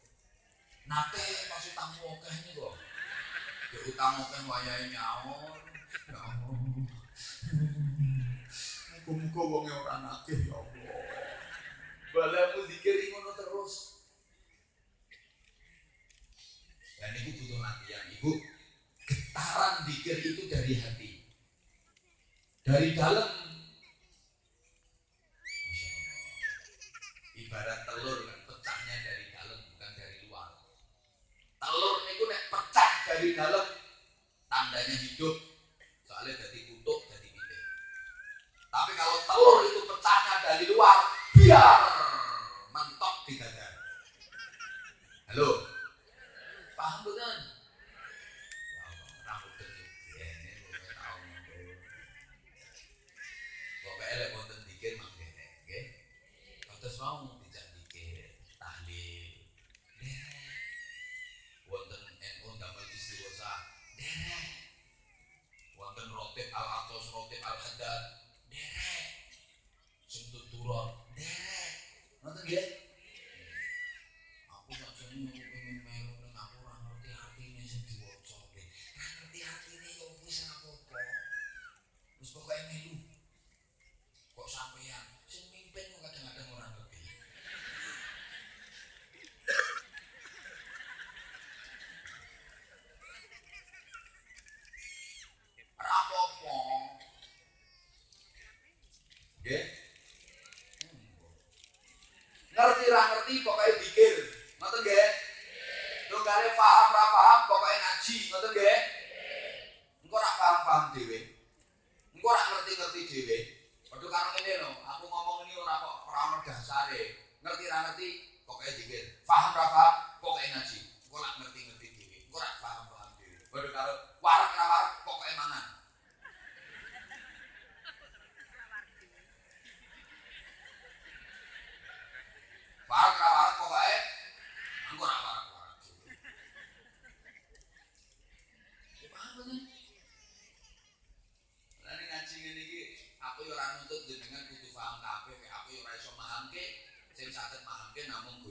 Nate pas utang akeh utang akeh wayahe nyaur. Ya Allah. Muga-muga wonge ora nakeh ya Allah. Balamu zikir ngono terus. Dan ibu butuh latihan ibu. Getaran zikir itu dari hati. Dari dalam. Ibarat telur kan pecahnya dari dalam bukan dari luar. Telur itu nek dari dalam tandanya hidup. Soalnya jadi kutuk, jadi pitik. Tapi kalau telur itu pecahnya dari luar, biar mentok di dada. Halo, paham bukan?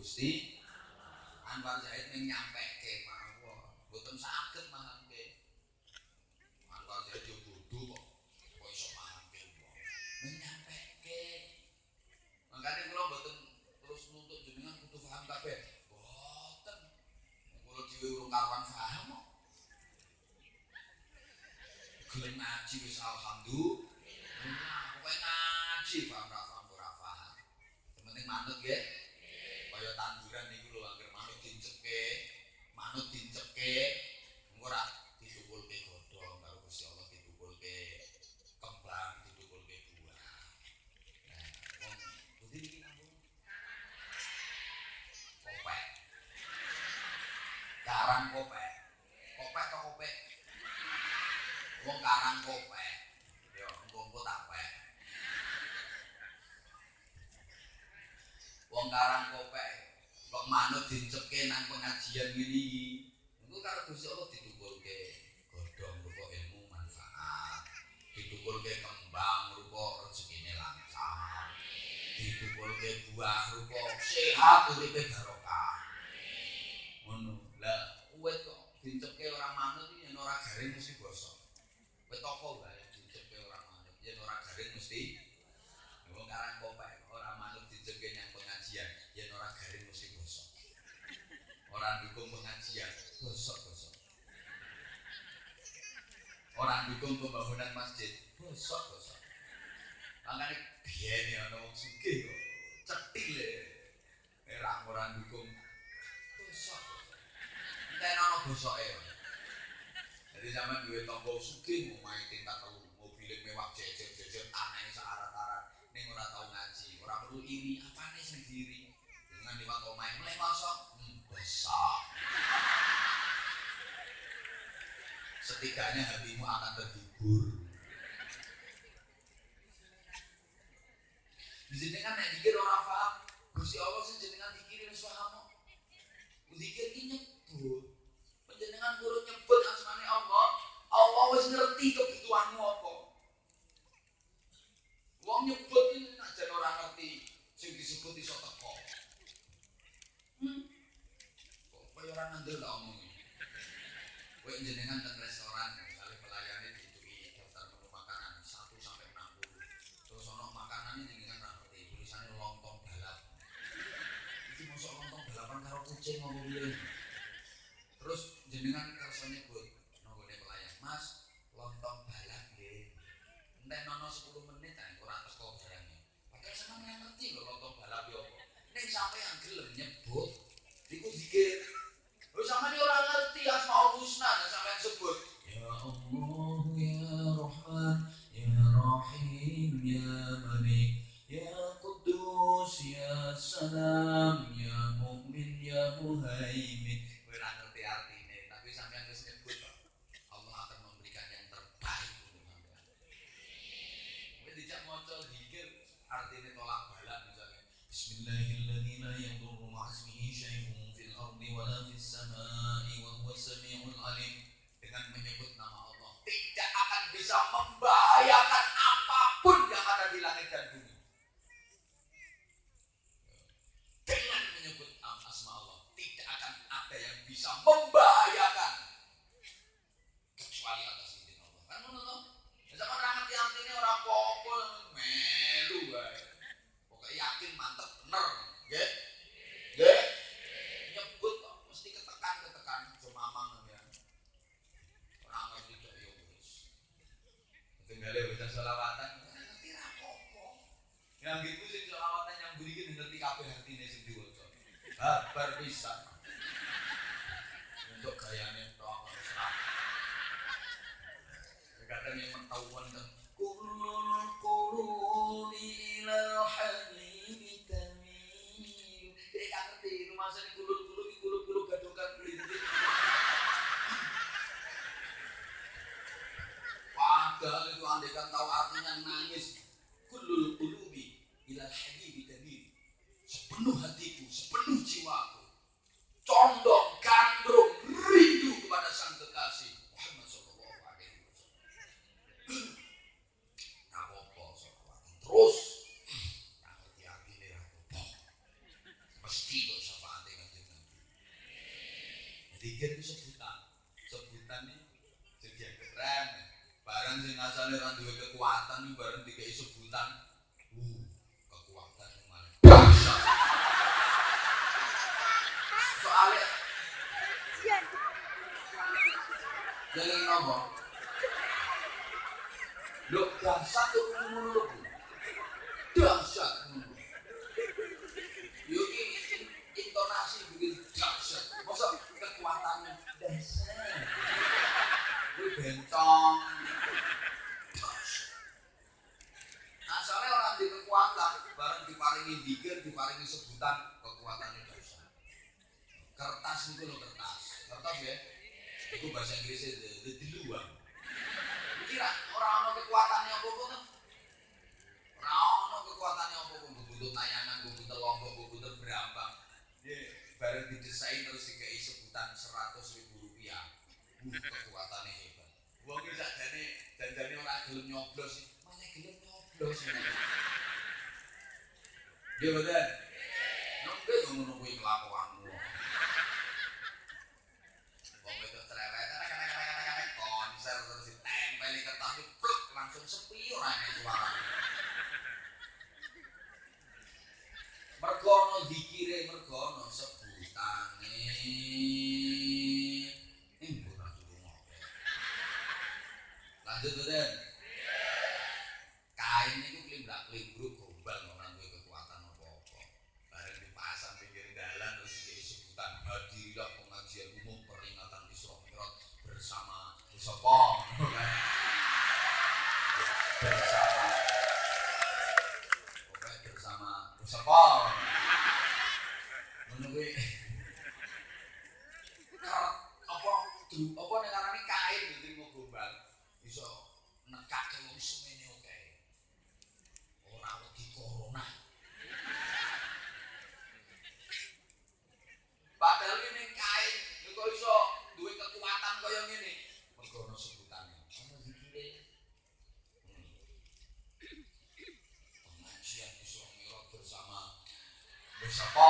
see zaman duwe suki mau main tingkat tahu mobil mewah jejer-jejer aneh searah tarat neng ora tau ngaji, orang perlu iri, apa nih sendiri Dengan liwat main mulai masuk, hmm. Setidaknya hatimu akan terhibur. Jenengan nek dikir orang paham, Gusti Allah sing jenengan dikirim suhamu. Zikir ki nyebut. Panjenengan kurun nyebut harus ngerti kebutuhanmu apa. Wong nyebut ini nak jan ora ngerti sing disebut iso teko. Hmm. Kok koyo ora ngandel tak omong. Kowe jenengan teng restoran kali pelayane diituki daftar menu makanan 1 sampai 60. Terus ono ini jenengan ra ngerti tulisane lontong balap. Iki mosok lontong balapan karo kucing ngopo piye? Terus jenengan sampai yang gelem nyebut. Iku zikir. Lho sampean orang ngerti asma al-husna dan sampai yang sebut. Ya Allah ya Rahman ya Rahim ya Malik ya Kudus ya Salam ya Mumin ya Muhaimin. tinggalnya bisa selawatan. Ngerti apa yang gitu sing selawatan yang beri ngerti kabeh artine ini sendiri wajah berpisah kaya ngene. Mergo ana sebutane ana zikire hmm. pengajian Isra Mi'raj bersama bersama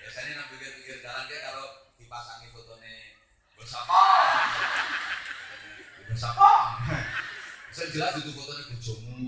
biasanya nang pikir-pikir jalan dia kalau dipasangi fotone bersama bersama saya jelas itu fotone bojomu.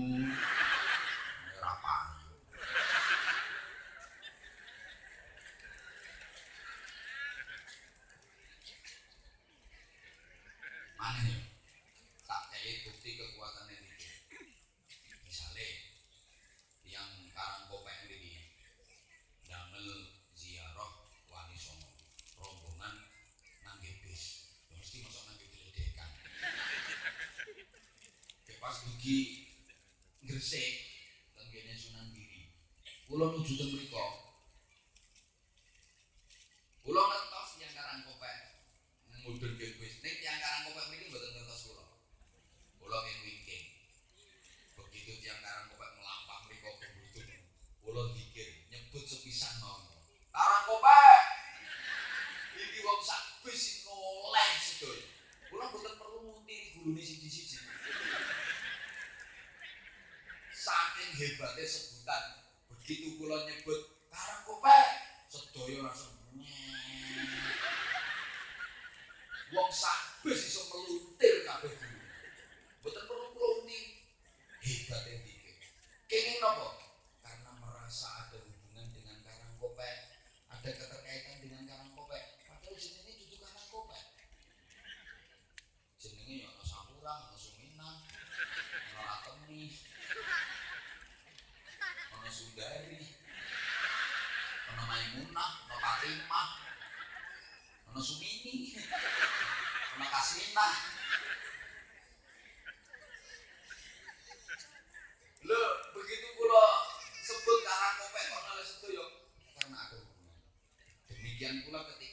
demikian pula ketika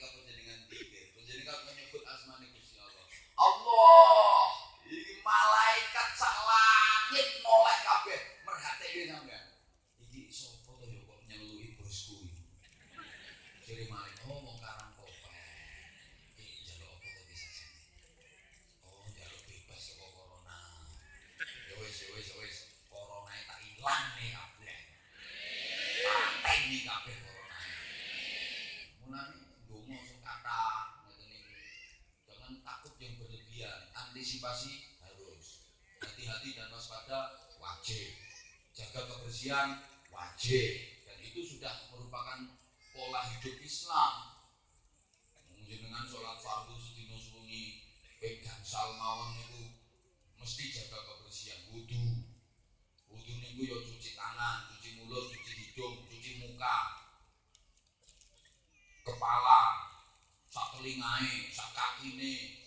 antisipasi harus hati-hati dan waspada wajib. Jaga kebersihan wajib. Dan itu sudah merupakan pola hidup Islam. Dengan sholat fardu sedino suwengi pegang salmawon itu mesti jaga kebersihan wudhu wudhu niku ya cuci tangan cuci mulut cuci hidung cuci muka kepala sak telingae sak kok orang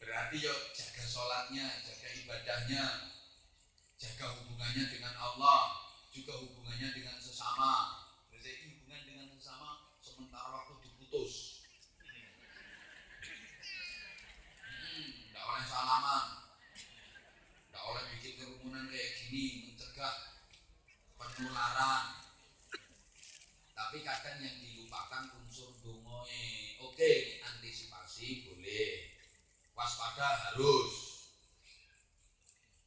berarti yo jaga sholatnya jaga ibadahnya jaga hubungannya dengan Allah juga hubungannya dengan sesama. Berarti hubungan dengan sesama sementara waktu diputus. Hmm, tidak oleh salaman. Tidak oleh bikin kerumunan kayak gini mencegah penularan. Tapi kadang yang oke antisipasi boleh. Waspada harus.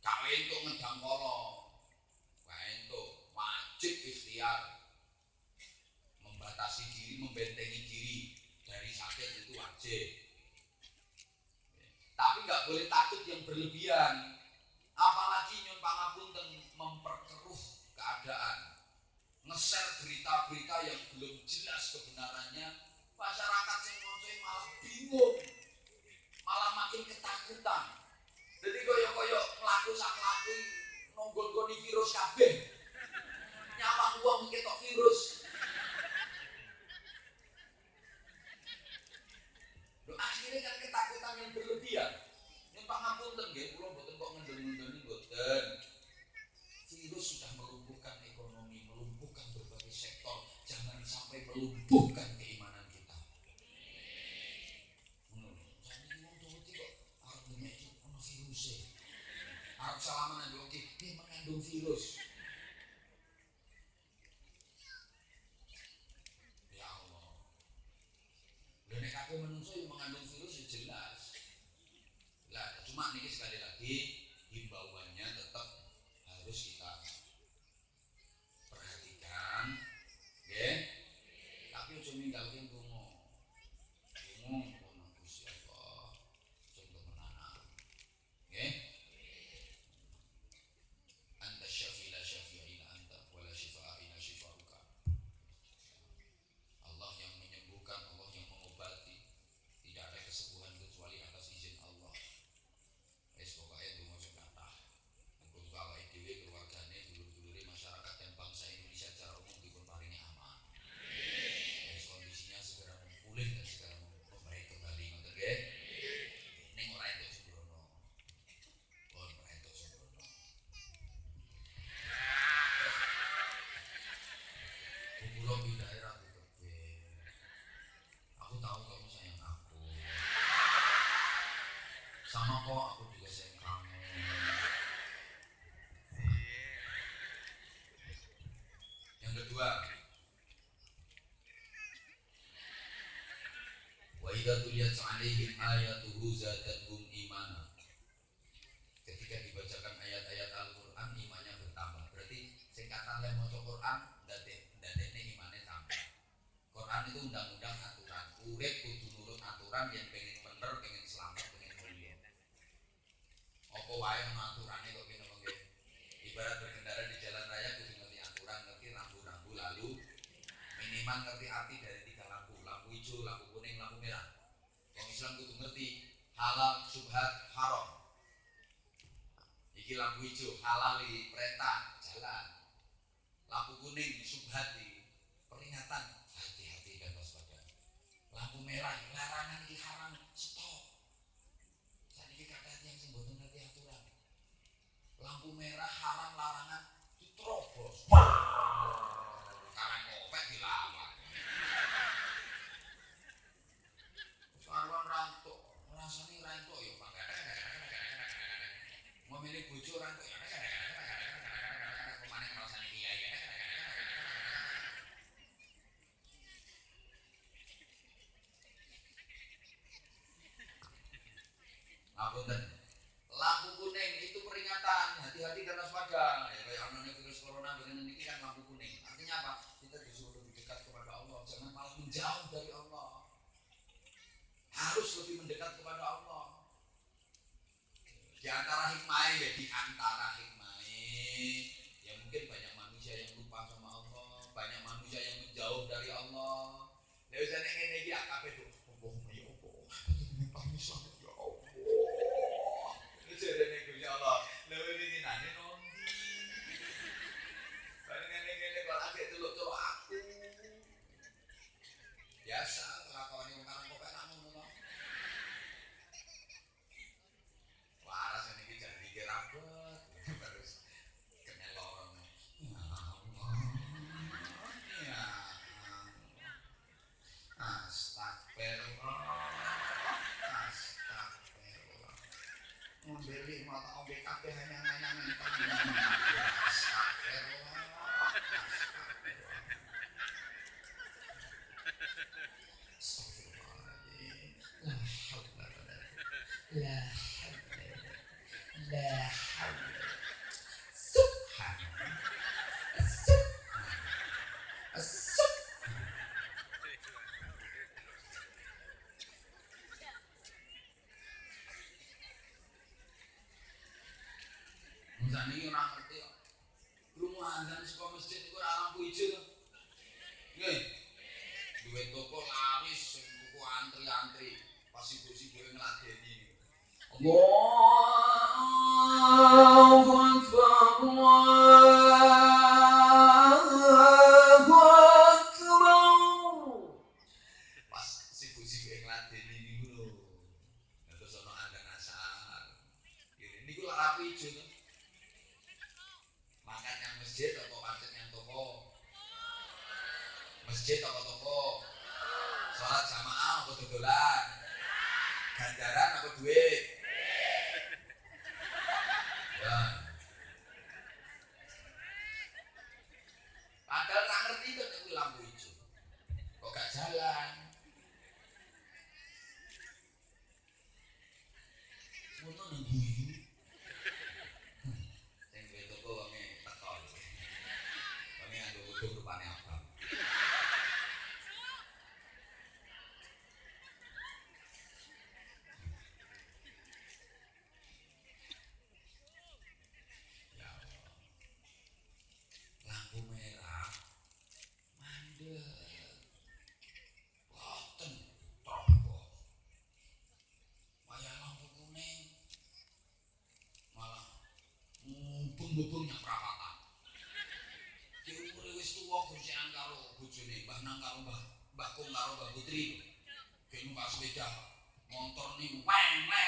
Kawin untuk ngedang kolo untuk wajib ikhtiar. Membatasi diri membentengi diri dari sakit itu wajib. Tapi nggak boleh takut yang berlebihan. Apalagi nyun pangapunten memperkeruh keadaan. Nge-share berita-berita yang belum jelas kebenarannya masyarakat yang ngocoy malah bingung. Malah makin ketakutan. Jadi koyo-koyo pelaku sak pelaku nonggon-goni virus kabeh. Nyapa uang ketok virus. Loh, akhirnya kan ketakutan yang berlebihan. Ini pangapunten nggih kula mboten kok ngendel-ngendeli mboten mengandung virus ya Ngapunten. Lampu on yung parang azan iki ora ngerti kok. Krungu azan saka masjid iku ora lampu ijo to. Nggih. Duwe toko laris sing antri-antri. Pas ibu sing dhewe ngladeni. Allah sepeda motor nih weng weng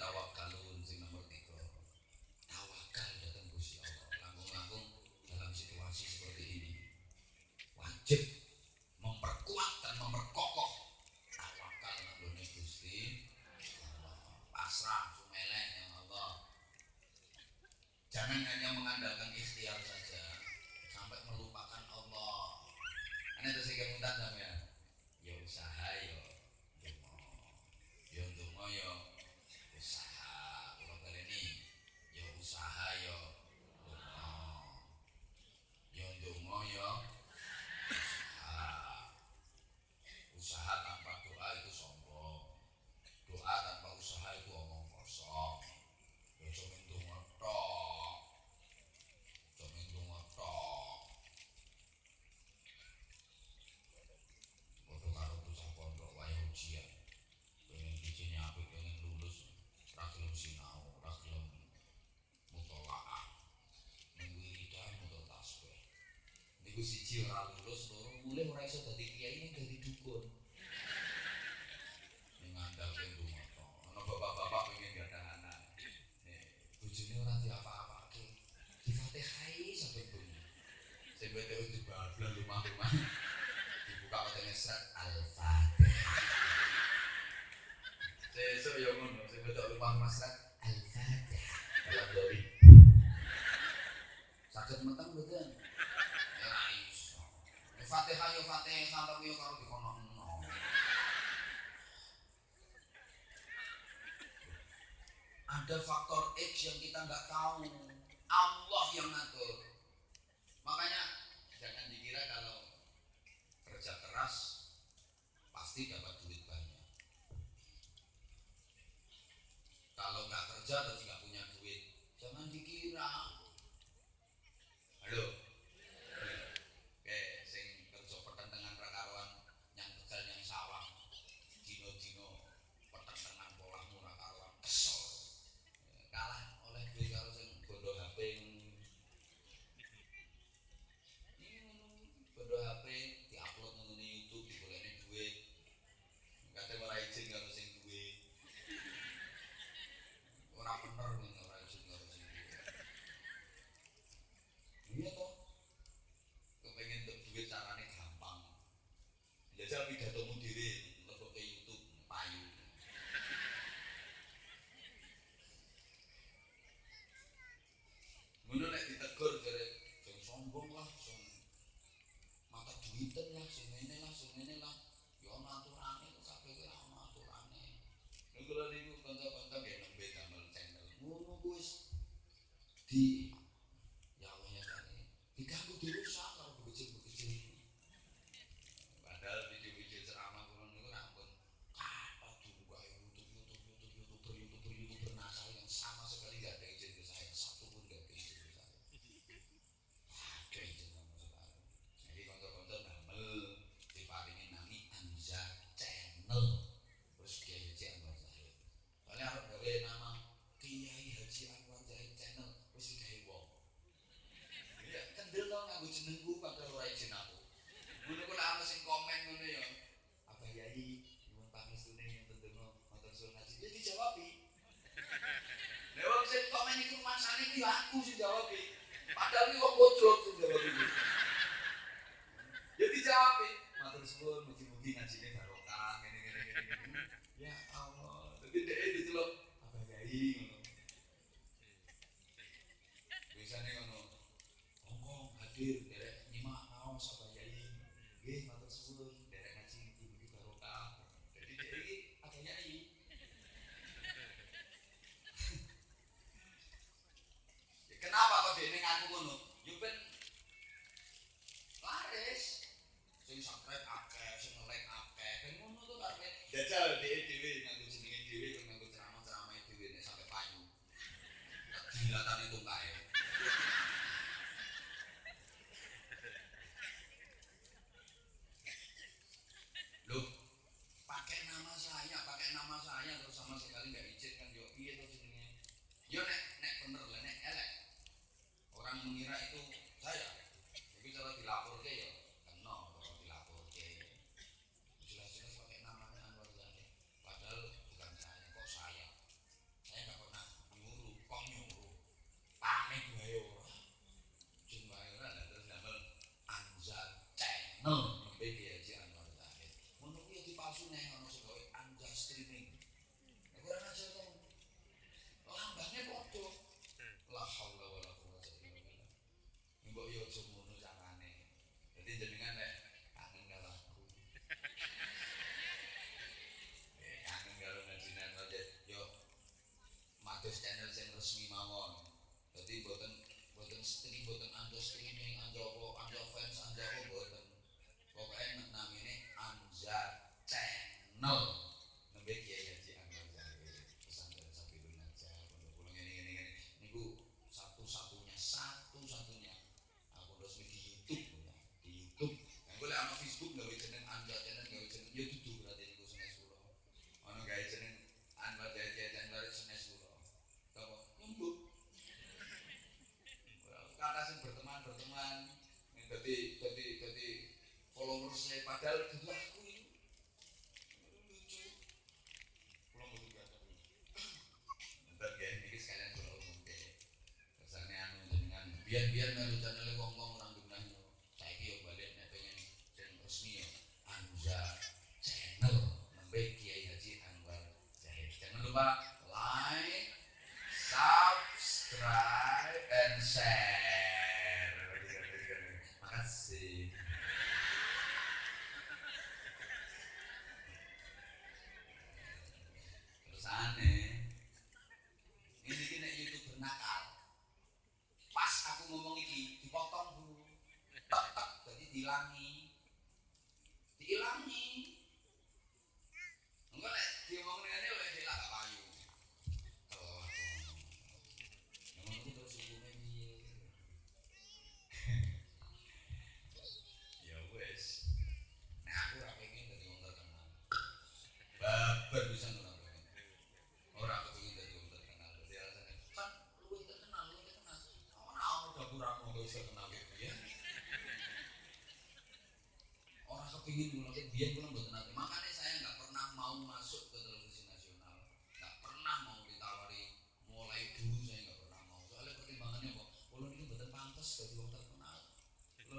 tawa iku siji ora lulus loro mulih ora iso dadi kiai ning nggak tahu. Allah yang ngatur. Makanya jangan dikira kalau kerja keras pasti dapat duit banyak. Kalau nggak kerja dan tidak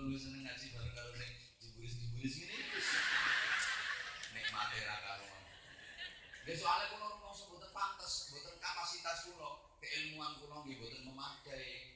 luwih seneng ngaji bareng karo sing dibulis-dibulis ngene. nikmate ra karo ngono. Lha soalé kula rumangsa mboten pantes, mboten kapasitas kula, keilmuan kula nggih mboten memadai.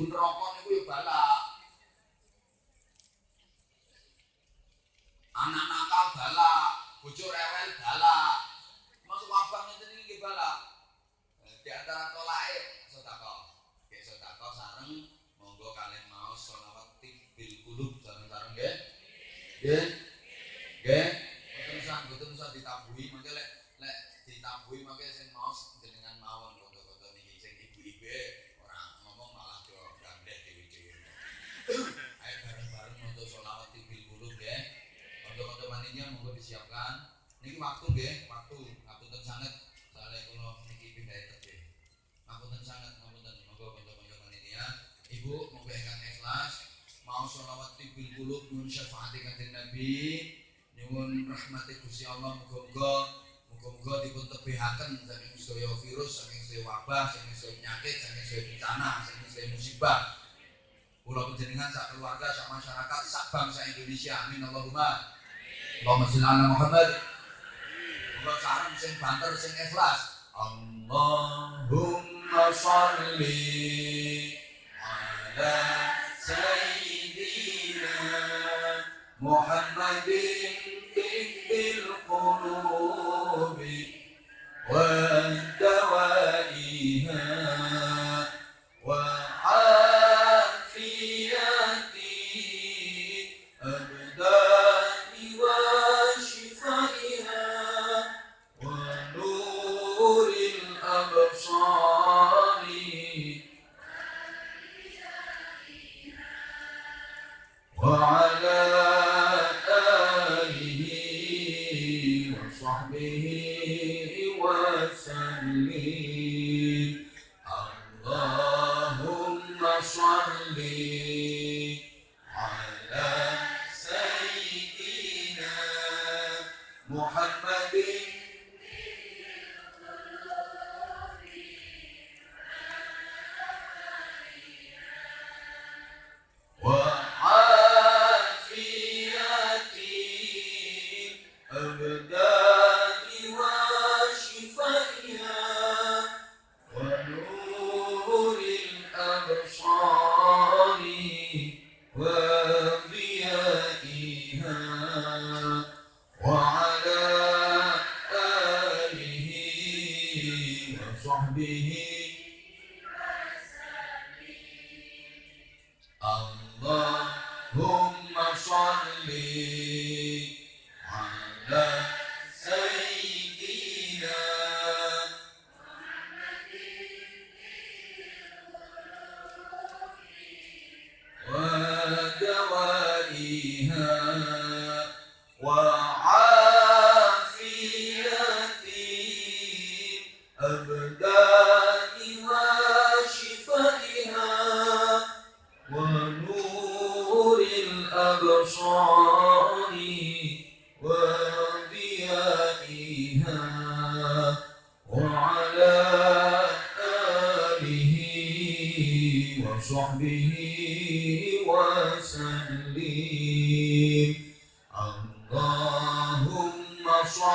diperokok sholawati bil qulub nyuwun syafaati kanjeng Nabi nyuwun rahmati Gusti Allah muga-muga muga-muga dipun tebihaken saking sedaya virus saking sedaya wabah saking sedaya penyakit saking sedaya bencana saking sedaya musibah. Kula panjenengan sak keluarga sak masyarakat sak bangsa Indonesia amin. Allahumma Allahumma sholli ala Muhammad. Muga sareng sing banter sing ikhlas. Allahumma sholli ala sayyidina Muhammadin fi al-qulubi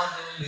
Hallelujah.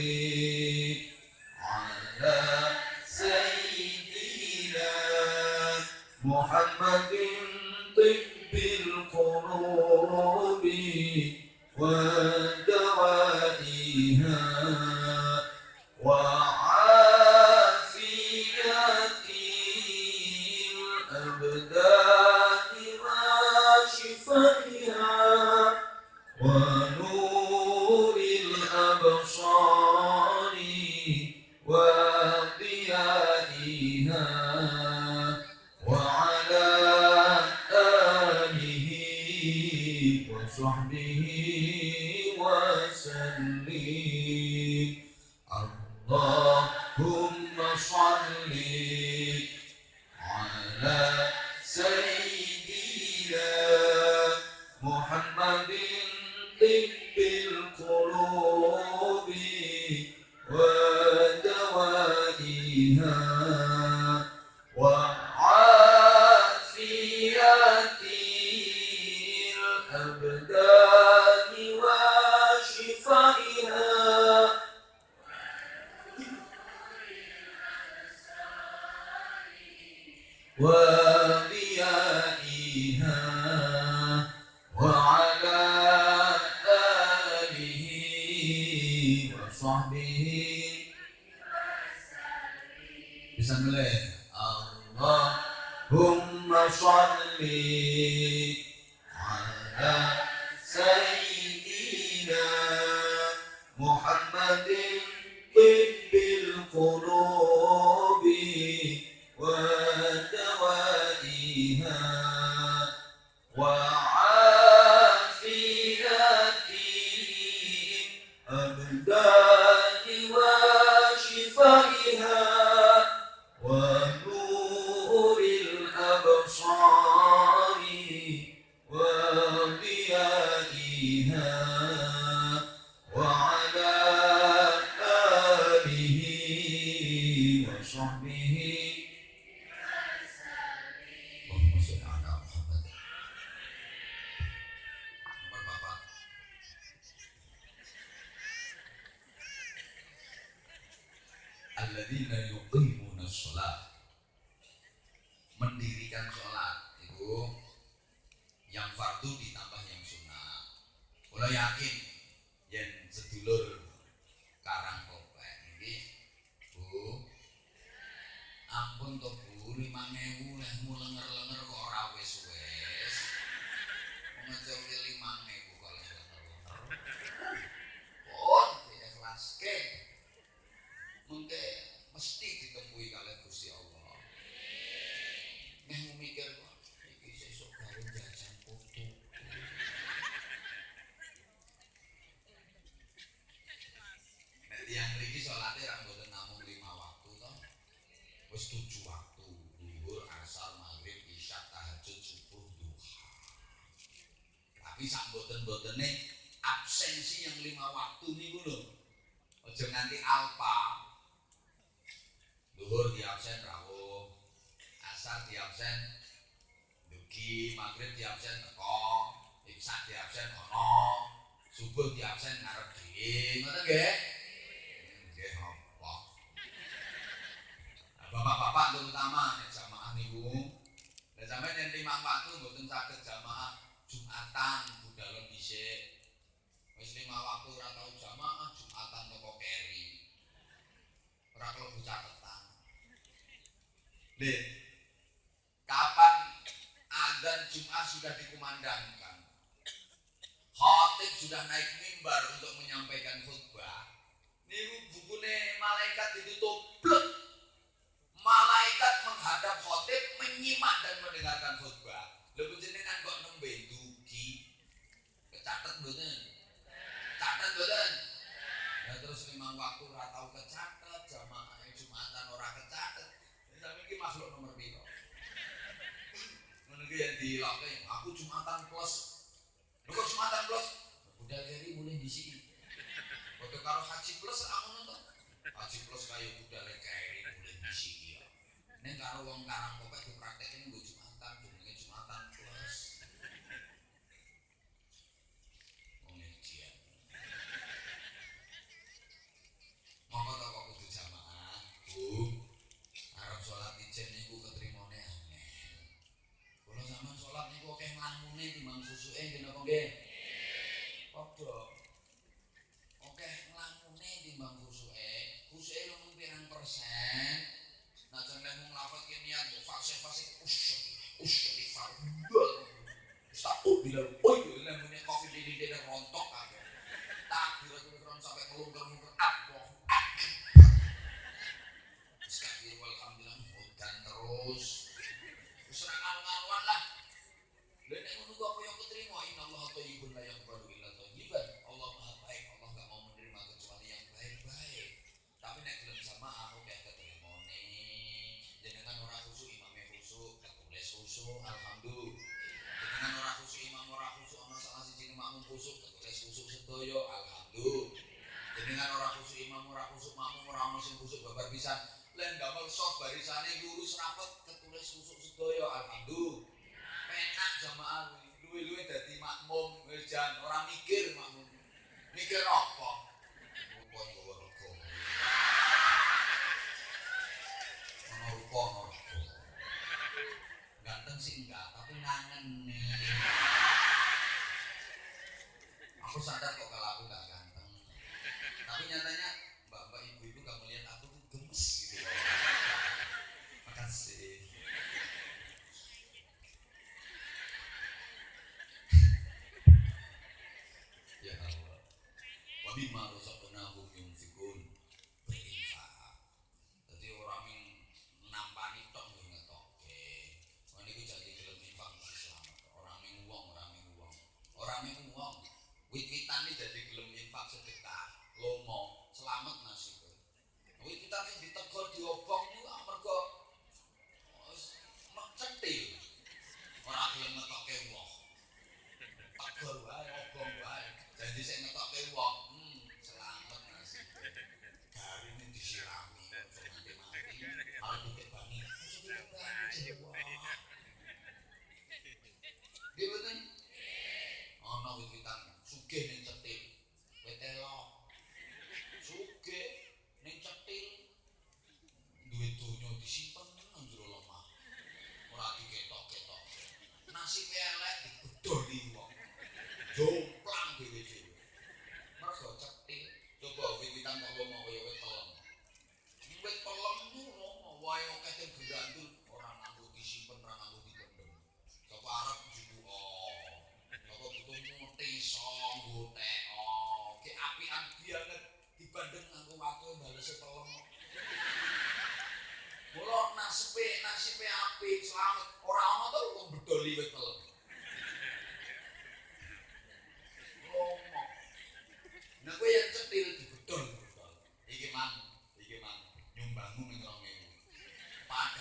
Wa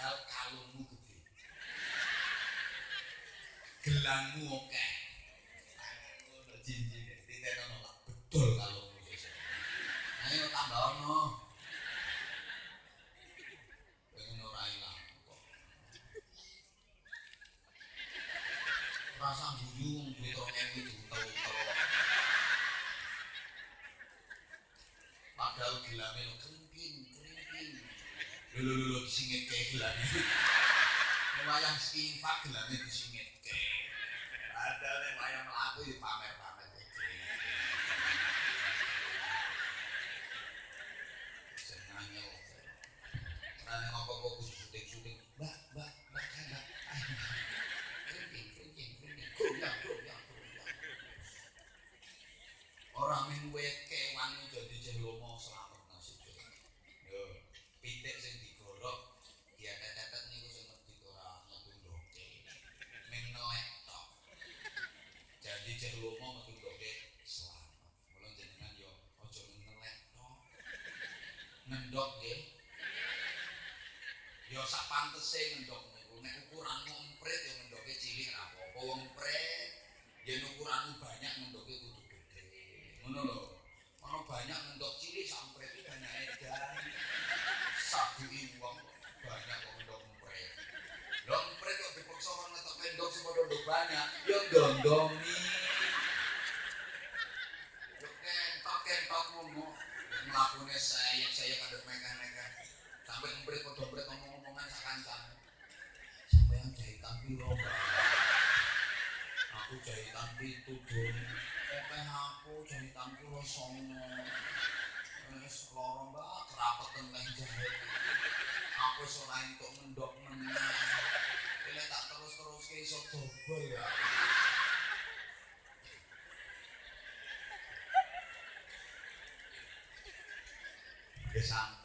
padahal kalungmu gede. Gelangmu oke okay. cincin betul kalau statement of songo wis loro mbak rapeten nang jahit aku iso lain kok mendok meneh kene tak terus-teruske iso dobol ya kesan